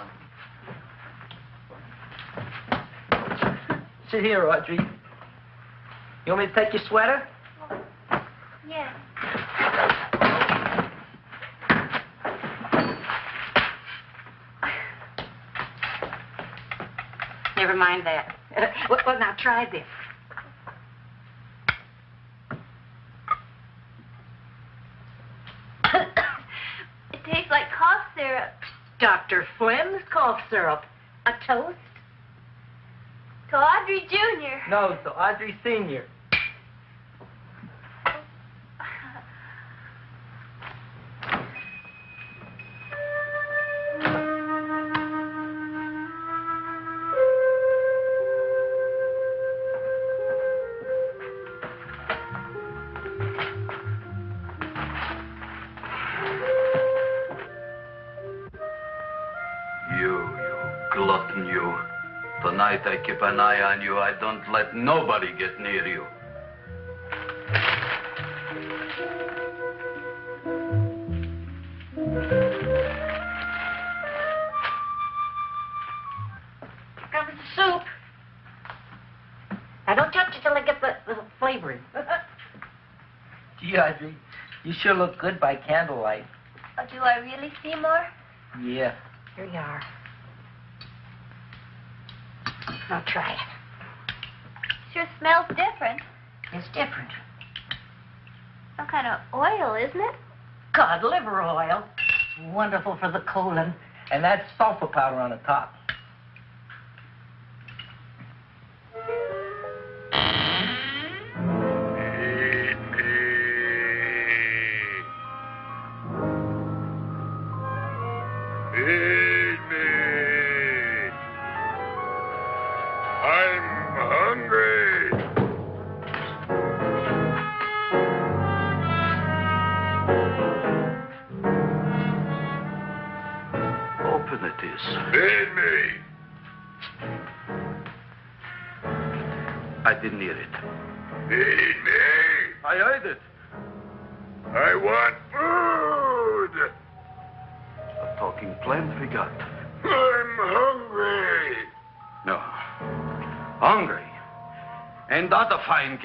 Sit here, Audrey. You want me to take your sweater? Yes. Never mind that. well, well, now try this. It tastes like cough syrup. Dr. Flynn's cough syrup. A toast? To Audrey Jr. No, to Audrey Senior. Tonight I keep an eye on you. I don't let nobody get near you. Comes the soup. Now, don't touch it till I get the, the flavoring. Gee, Audrey, you sure look good by candlelight. Oh, do I really, Seymour? Yeah. Here you are. Now try it. Sure smells different. It's different. Some kind of oil, isn't it? Cod liver oil. It's wonderful for the colon. And that sulfur powder on the top.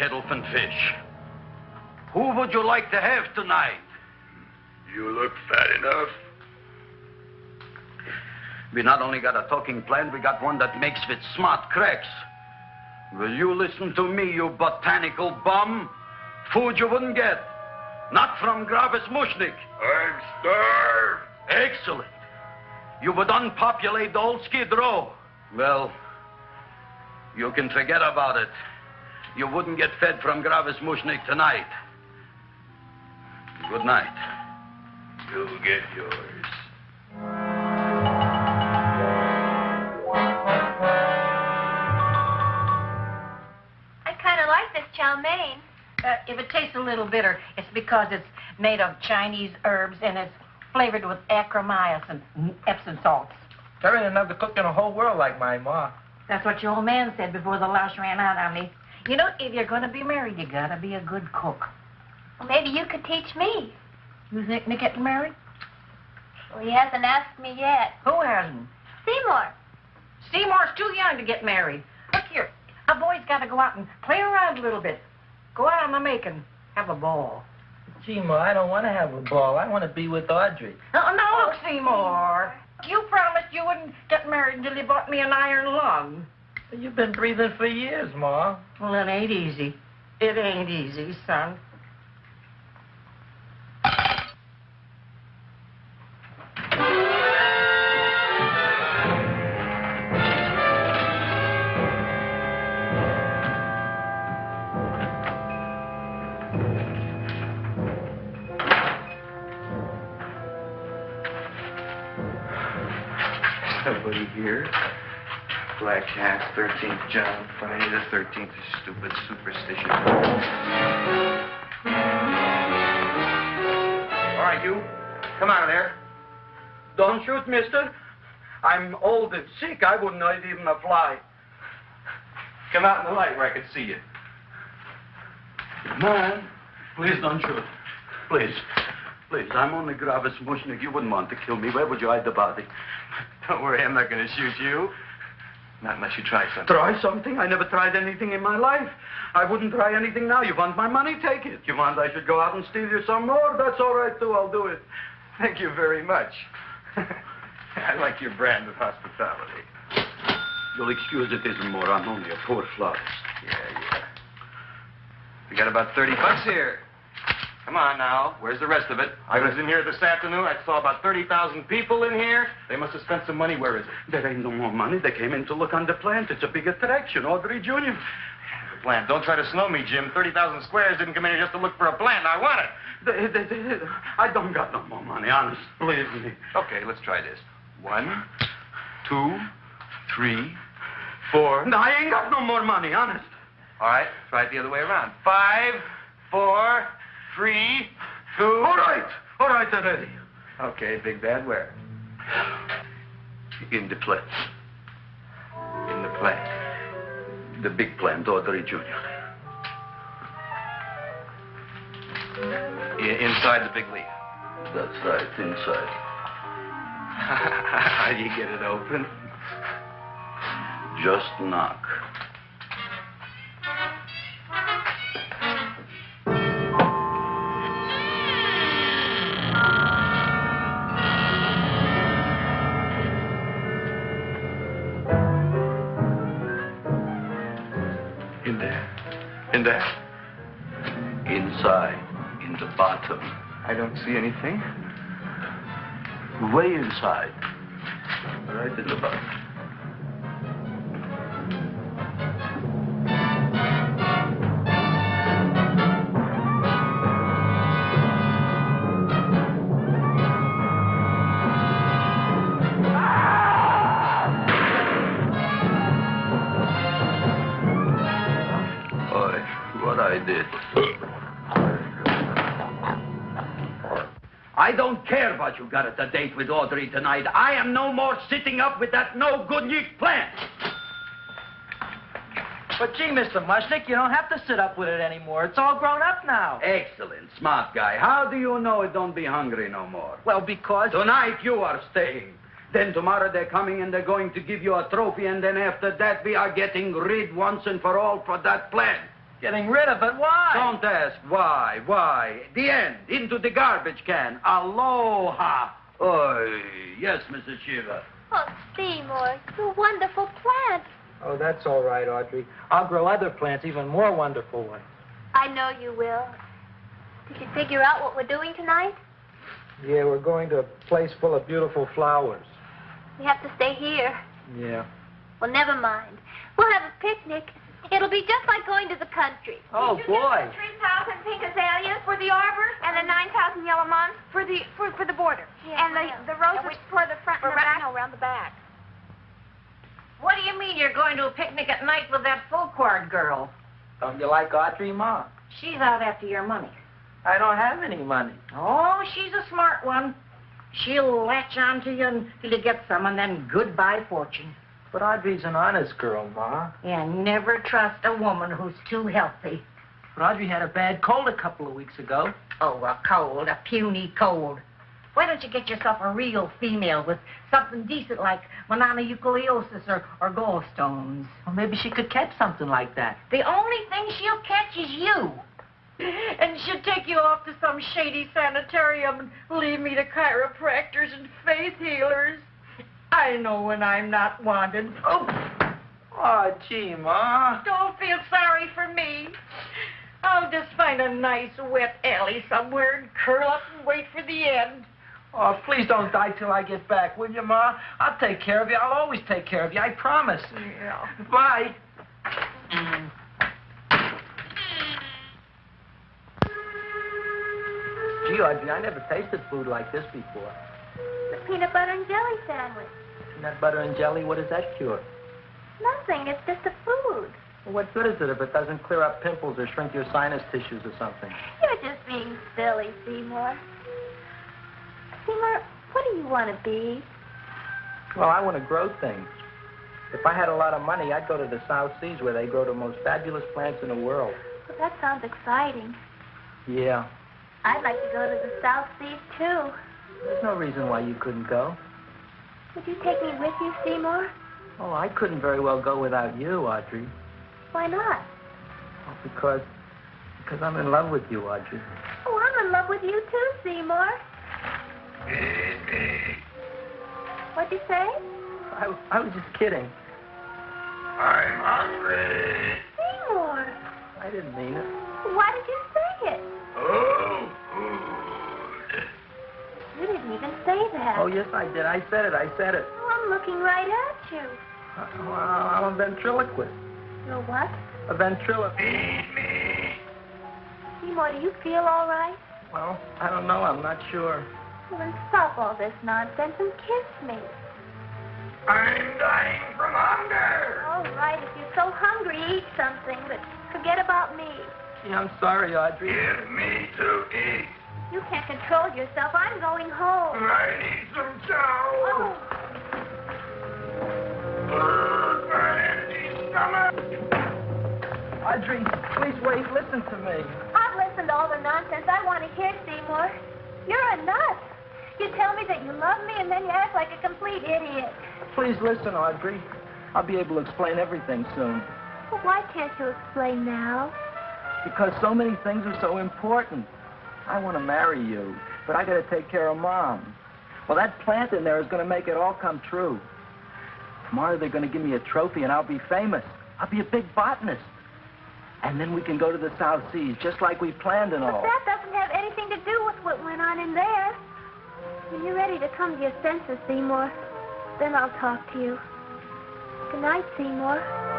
Kettlefen fish. Who would you like to have tonight? You look fat enough. We not only got a talking plant, we got one that makes with smart cracks. Will you listen to me, you botanical bum? Food you wouldn't get. Not from Gravis Mushnick. I'm starved. Excellent. You would unpopulate the old Skid Row. Well, you can forget about it. You wouldn't get fed from Gravis Mushnick tonight. Good night. You'll get yours. I kind of like this chow mein. Uh, if it tastes a little bitter, it's because it's made of Chinese herbs and it's flavored with Achromycin, and Epsom salts. There ain't another cook in the whole world like my ma. That's what your old man said before the louse ran out on me. You know, if you're going to be married, you got to be a good cook. Well, maybe you could teach me. You think me getting married? Well, he hasn't asked me yet. Who hasn't? Seymour. Seymour's too young to get married. Look here, a boy's got to go out and play around a little bit. Go out on the making. Have a ball. Gee, Ma, I don't want to have a ball. I want to be with Audrey. No, no, look, Seymour. You promised you wouldn't get married until you bought me an iron lung. You've been breathing for years, Ma. Well, it ain't easy. It ain't easy, son. Black Cat, 13th John, Friday the 13th is stupid superstition. All right, you. Come out of there. Don't shoot, mister. I'm old and sick. I wouldn't hurt even a fly. Come out in the light where I can see you. Man, please don't shoot. Please. Please, I'm only Gravis Mushnick. You wouldn't want to kill me. Where would you hide the body? Don't worry, I'm not going to shoot you. Not unless you try something. Try something? I never tried anything in my life. I wouldn't try anything now. You want my money? Take it. You want I should go out and steal you some more? That's all right, too. I'll do it. Thank you very much. I like your brand of hospitality. You'll excuse it isn't more. I'm only a poor flautist. Yeah, yeah. We got about 30 bucks here. Come on now. Where's the rest of it? I was in here this afternoon. I saw about 30,000 people in here. They must have spent some money. Where is it? There ain't no more money. They came in to look on the plant. It's a big attraction. Audrey Jr. The plant. Don't try to snow me, Jim. 30,000 squares didn't come in here just to look for a plant. I want it. They, they, they, I don't got no more money, honest. Believe me. Okay, let's try this. One, two, three, four. No, I ain't got no more money, honest. All right, try it the other way around. Five, four, three, two. All right. All right, I'm ready. Okay, Big Bad, where? In the plant. In the plant. The big plant, Audrey Jr. I- inside the big leaf. That's right, inside. How do you get it open? Just knock. In there. Inside, in the bottom. I don't see anything. Way inside. Right in the bottom. What you got at the date with Audrey tonight. I am no more sitting up with that no good Nick plant. But gee, Mr. Mushnick, you don't have to sit up with it anymore. It's all grown up now. Excellent, smart guy. How do you know it don't be hungry no more? Well, because... Tonight you are staying. Then tomorrow they're coming and they're going to give you a trophy, and then after that we are getting rid once and for all for that plant. Getting rid of it? Why? Don't ask why, why. The end. Into the garbage can. Aloha. Oy. Yes, Mrs. Shiva. Oh, Seymour, you wonderful plant. Oh, that's all right, Audrey. I'll grow other plants, even more wonderful ones. I know you will. Did you figure out what we're doing tonight. Yeah, we're going to a place full of beautiful flowers. We have to stay here. Yeah. Well, never mind. We'll have a picnic. It'll be just like going to the country. Oh, boy. Three thousand pink azaleas for the arbor, and the nine thousand yellow mums for the for, for the border, Yeah, and the the roses for the front and the back. No, around the back. What do you mean you're going to a picnic at night with that Fulquard girl? Don't you like Audrey, Ma? She's out after your money. I don't have any money. Oh, she's a smart one. She'll latch on to you until you get some, and then goodbye fortune. But Audrey's an honest girl, Ma. And never trust a woman who's too healthy. But Audrey had a bad cold a couple of weeks ago. Oh, a cold, a puny cold. Why don't you get yourself a real female with something decent like mononucleosis or, or gallstones? Well, maybe she could catch something like that. The only thing she'll catch is you. And she'll take you off to some shady sanitarium and leave me to chiropractors and faith healers. I know when I'm not wanted. Oh, ah, Oh, gee, Ma. don't feel sorry for me. I'll just find a nice wet alley somewhere and curl up and wait for the end. Oh, please don't die till I get back, will you, Ma? I'll take care of you. I'll always take care of you. I promise. Yeah. Bye. Gee, Audrey, I never tasted food like this before. Peanut butter and jelly sandwich. Peanut butter and jelly, what does that cure? Nothing. It's just a food. Well, what good is it if it doesn't clear up pimples or shrink your sinus tissues or something? You're just being silly, Seymour. Seymour, what do you want to be? Well, I want to grow things. If I had a lot of money, I'd go to the South Seas where they grow the most fabulous plants in the world. Well, that sounds exciting. Yeah. I'd like to go to the South Seas, too. There's no reason why you couldn't go. Would you take me with you, Seymour? Oh, I couldn't very well go without you, Audrey. Why not? Well, because because I'm in love with you, Audrey. Oh, I'm in love with you, too, Seymour. What'd you say? I, I was just kidding. I'm hungry. Seymour. I didn't mean it. Why did you say it? Oh, food. You didn't even say that. Oh, yes, I did. I said it. I said it. Oh, I'm looking right at you. Uh, well, I'm a ventriloquist. You're what? A ventriloquist. Feed me. Seymour, do you feel all right? Well, I don't know. I'm not sure. Well, then stop all this nonsense and kiss me. I'm dying from hunger. All right, if you're so hungry, eat something, but forget about me. Gee, I'm sorry, Audrey. Give me to eat. You can't control yourself. I'm going home. I need some chow. Oh, Ugh, my empty stomach. Audrey, please wait. Listen to me. I've listened to all the nonsense I want to hear, Seymour. You're a nut. You tell me that you love me, and then you act like a complete idiot. Please listen, Audrey. I'll be able to explain everything soon. Well, why can't you explain now? Because so many things are so important. I want to marry you, but I got to take care of Mom. Well, that plant in there is going to make it all come true. Tomorrow they're going to give me a trophy, and I'll be famous. I'll be a big botanist. And then we can go to the South Seas, just like we planned and But all. that doesn't have anything to do with what went on in there. When you're ready to come to your senses, Seymour, then I'll talk to you. Good night, Seymour.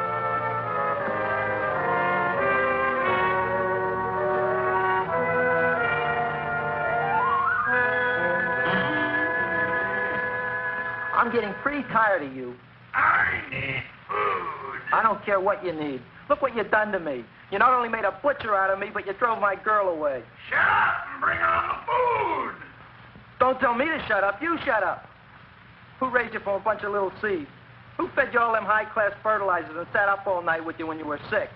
I'm getting pretty tired of you. I need food. I don't care what you need. Look what you've done to me. You not only made a butcher out of me, but you drove my girl away. Shut up and bring on the food. Don't tell me to shut up. You shut up. Who raised you from a bunch of little seeds? Who fed you all them high-class fertilizers and sat up all night with you when you were sick?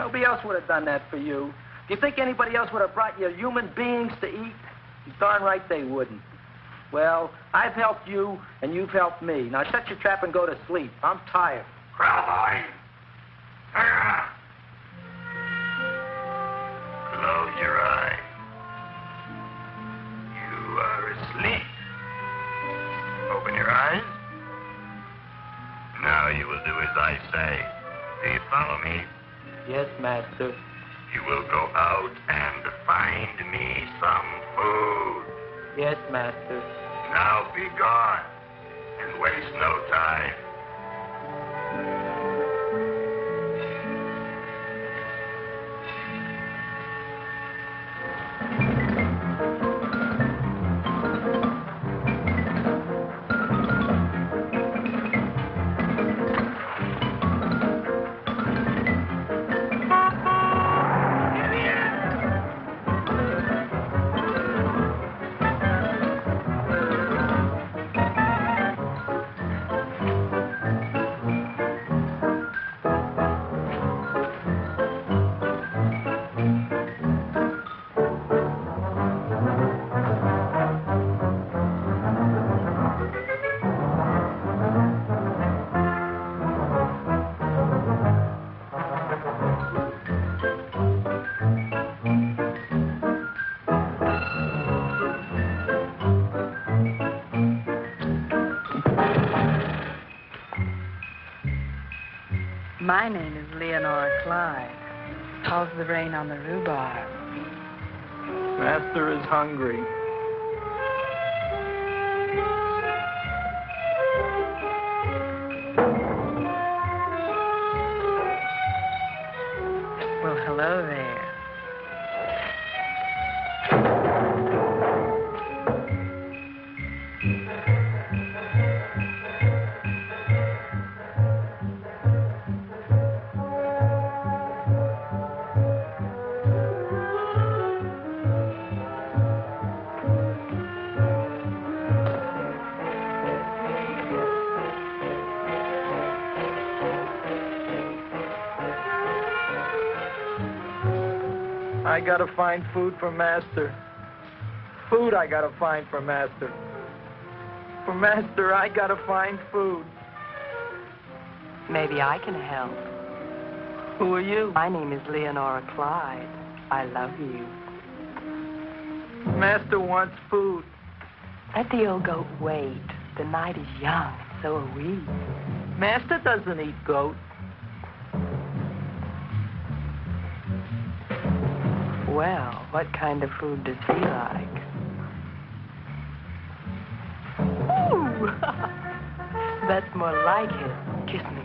Nobody else would have done that for you. Do you think anybody else would have brought you human beings to eat? Darn right they wouldn't. Well, I've helped you, and you've helped me. Now shut your trap and go to sleep. I'm tired. Ah. Close your eyes. You are asleep. Open your eyes. Now you will do as I say. Do you follow me? Yes, master. You will go out and Find me some food. Yes, master. Now My name is Leonora Clyde. How's the rain on the rhubarb? Master is hungry. Gotta find food for Master. Food I gotta find for Master. For Master, I gotta find food. Maybe I can help. Who are you? My name is Leonora Clyde. I love you. Master wants food. Let the old goat wait. The night is young, so are we. Master doesn't eat goat. What kind of food does he like? Ooh! That's more like it. Kiss me.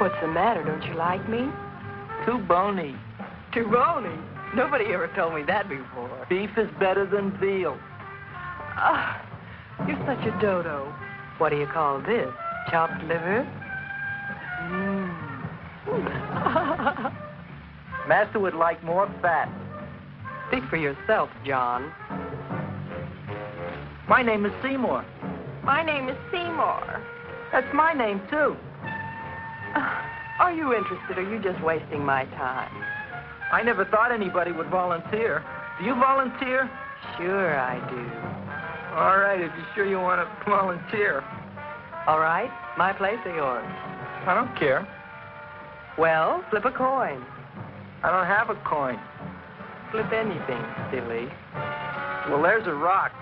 What's the matter? Don't you like me? Too bony. Too bony? Nobody ever told me that before. Beef is better than veal. Ah, you're such a dodo. What do you call this? Chopped liver? Master would like more fat. Speak for yourself, John. My name is Seymour. My name is Seymour. That's my name, too. Are you interested, or are you just wasting my time? I never thought anybody would volunteer. Do you volunteer? Sure, I do. All right, if you're sure you want to volunteer. All right, my place or yours? I don't care. Well, flip a coin. I don't have a coin. Flip anything, silly. Well, there's a rock.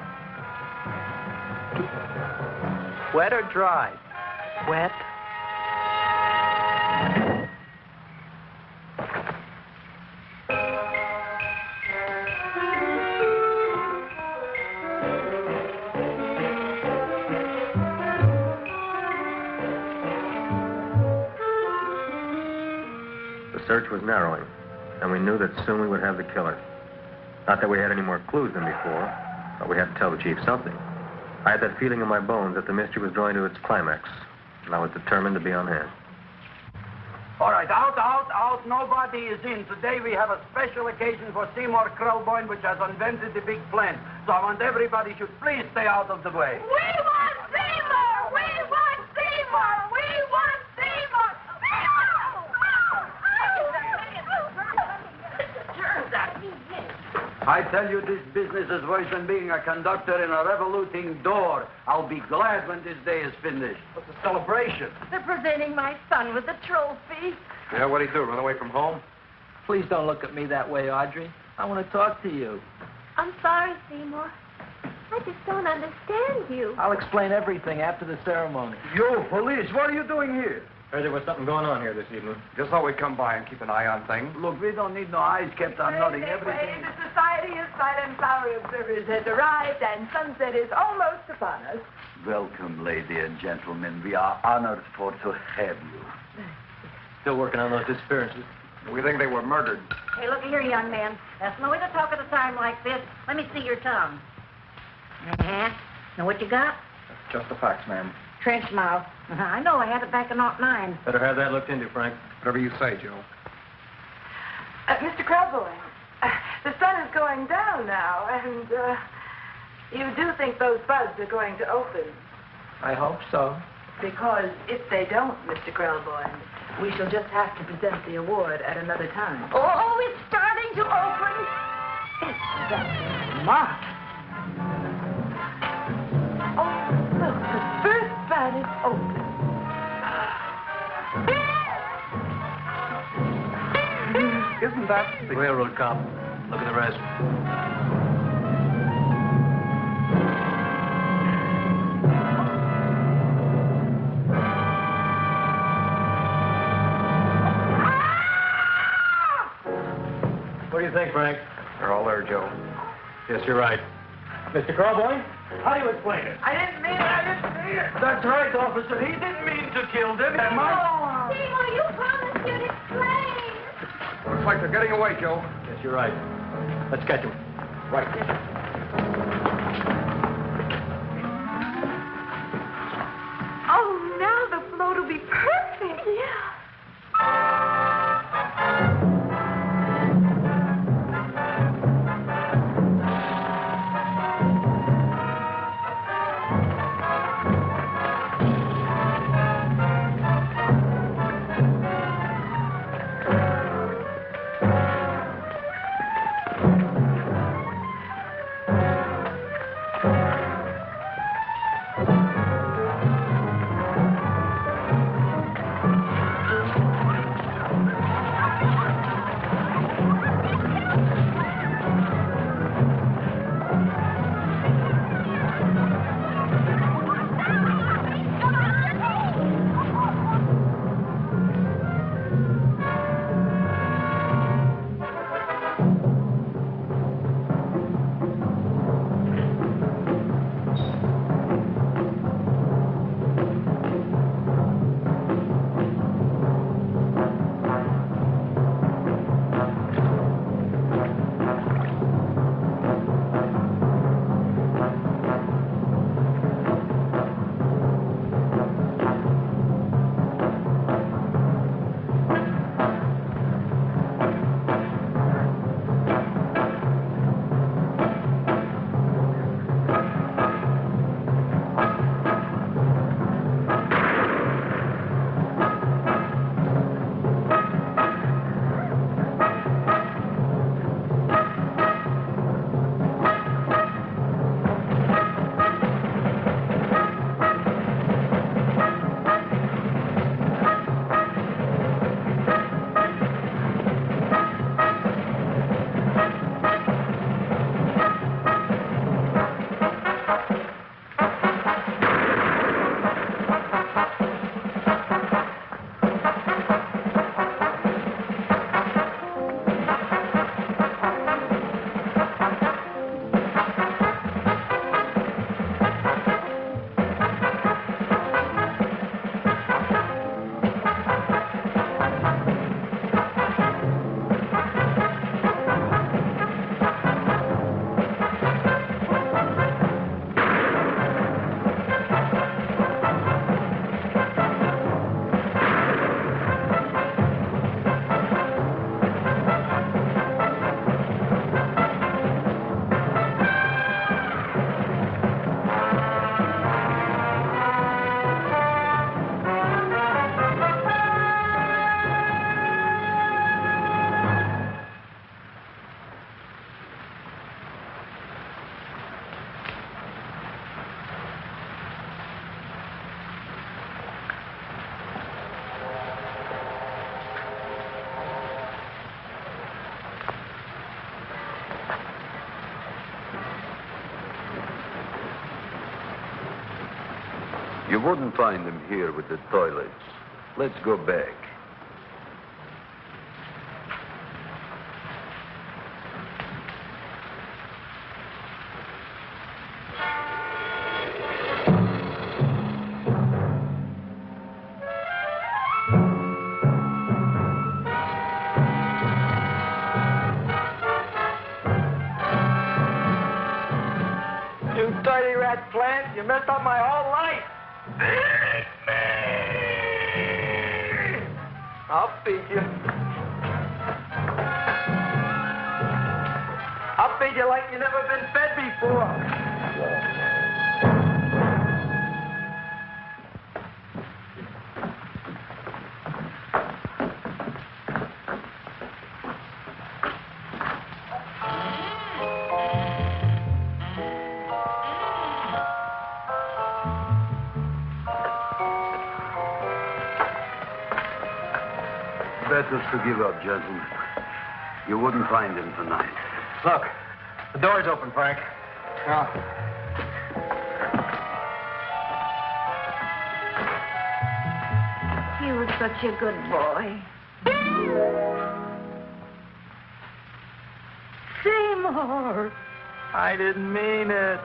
Wet or dry? Wet. The search was narrowing, and we knew that soon we would have the killer. Not that we had any more clues than before, but we had to tell the chief something. I had that feeling in my bones that the mystery was drawing to its climax, and I was determined to be on hand. All right, out, out, out. Nobody is in. Today we have a special occasion for Seymour Krelboyne, which has invented the big plan. So I want everybody should please stay out of the way. We want Seymour! We want Seymour! We want Seymour! I tell you, this business is worse than being a conductor in a revoluting door. I'll be glad when this day is finished. What's the celebration? They're presenting my son with a trophy. Yeah, what'd he do? Run away from home? Please don't look at me that way, Audrey. I want to talk to you. I'm sorry, Seymour. I just don't understand you. I'll explain everything after the ceremony. You, police, what are you doing here? Heard there was something going on here this evening. Just thought we'd come by and keep an eye on things. Look, we don't need no eyes kept on nothing. Everything. The Society of Silent Flower Observers has arrived, and sunset is almost upon us. Welcome, lady and gentlemen. We are honored for to have you. Still working on those disappearances. We think they were murdered. Hey, look here, young man. That's no way to talk at a time like this. Let me see your tongue. Uh-huh. Know what you got? Just the facts, ma'am. Trench mouth. Uh-huh. I know. I had it back in 09. Better have that looked into, Frank. Whatever you say, Joe. Uh, Mr. Krelboyne, uh, the sun is going down now, and uh, you do think those buds are going to open. I hope so. Because if they don't, Mr. Krelboyne, we shall just have to present the award at another time. Oh, it's starting to open. It's that smart. Oh, look, the first bud is open. Isn't that The railroad cop. Look at the rest. What do you think, Frank? They're all there, Joe. Yes, you're right. Mr. Carboy, how do you explain it? I didn't mean it. I didn't mean it. That's right, officer. He didn't mean to kill them. Seymour, you promised you'd explain. Looks like they're getting away, Joe. Yes, you're right. Let's catch them. Right. You wouldn't find them here with the toilets. Let's go back. You dirty rat plant, you messed up my whole life. I'll feed you. I'll feed you like you never been fed before. To give up, gentlemen. You wouldn't find him tonight. Look, the door's open, Frank. Now, He was such a good boy. Seymour! I didn't mean it.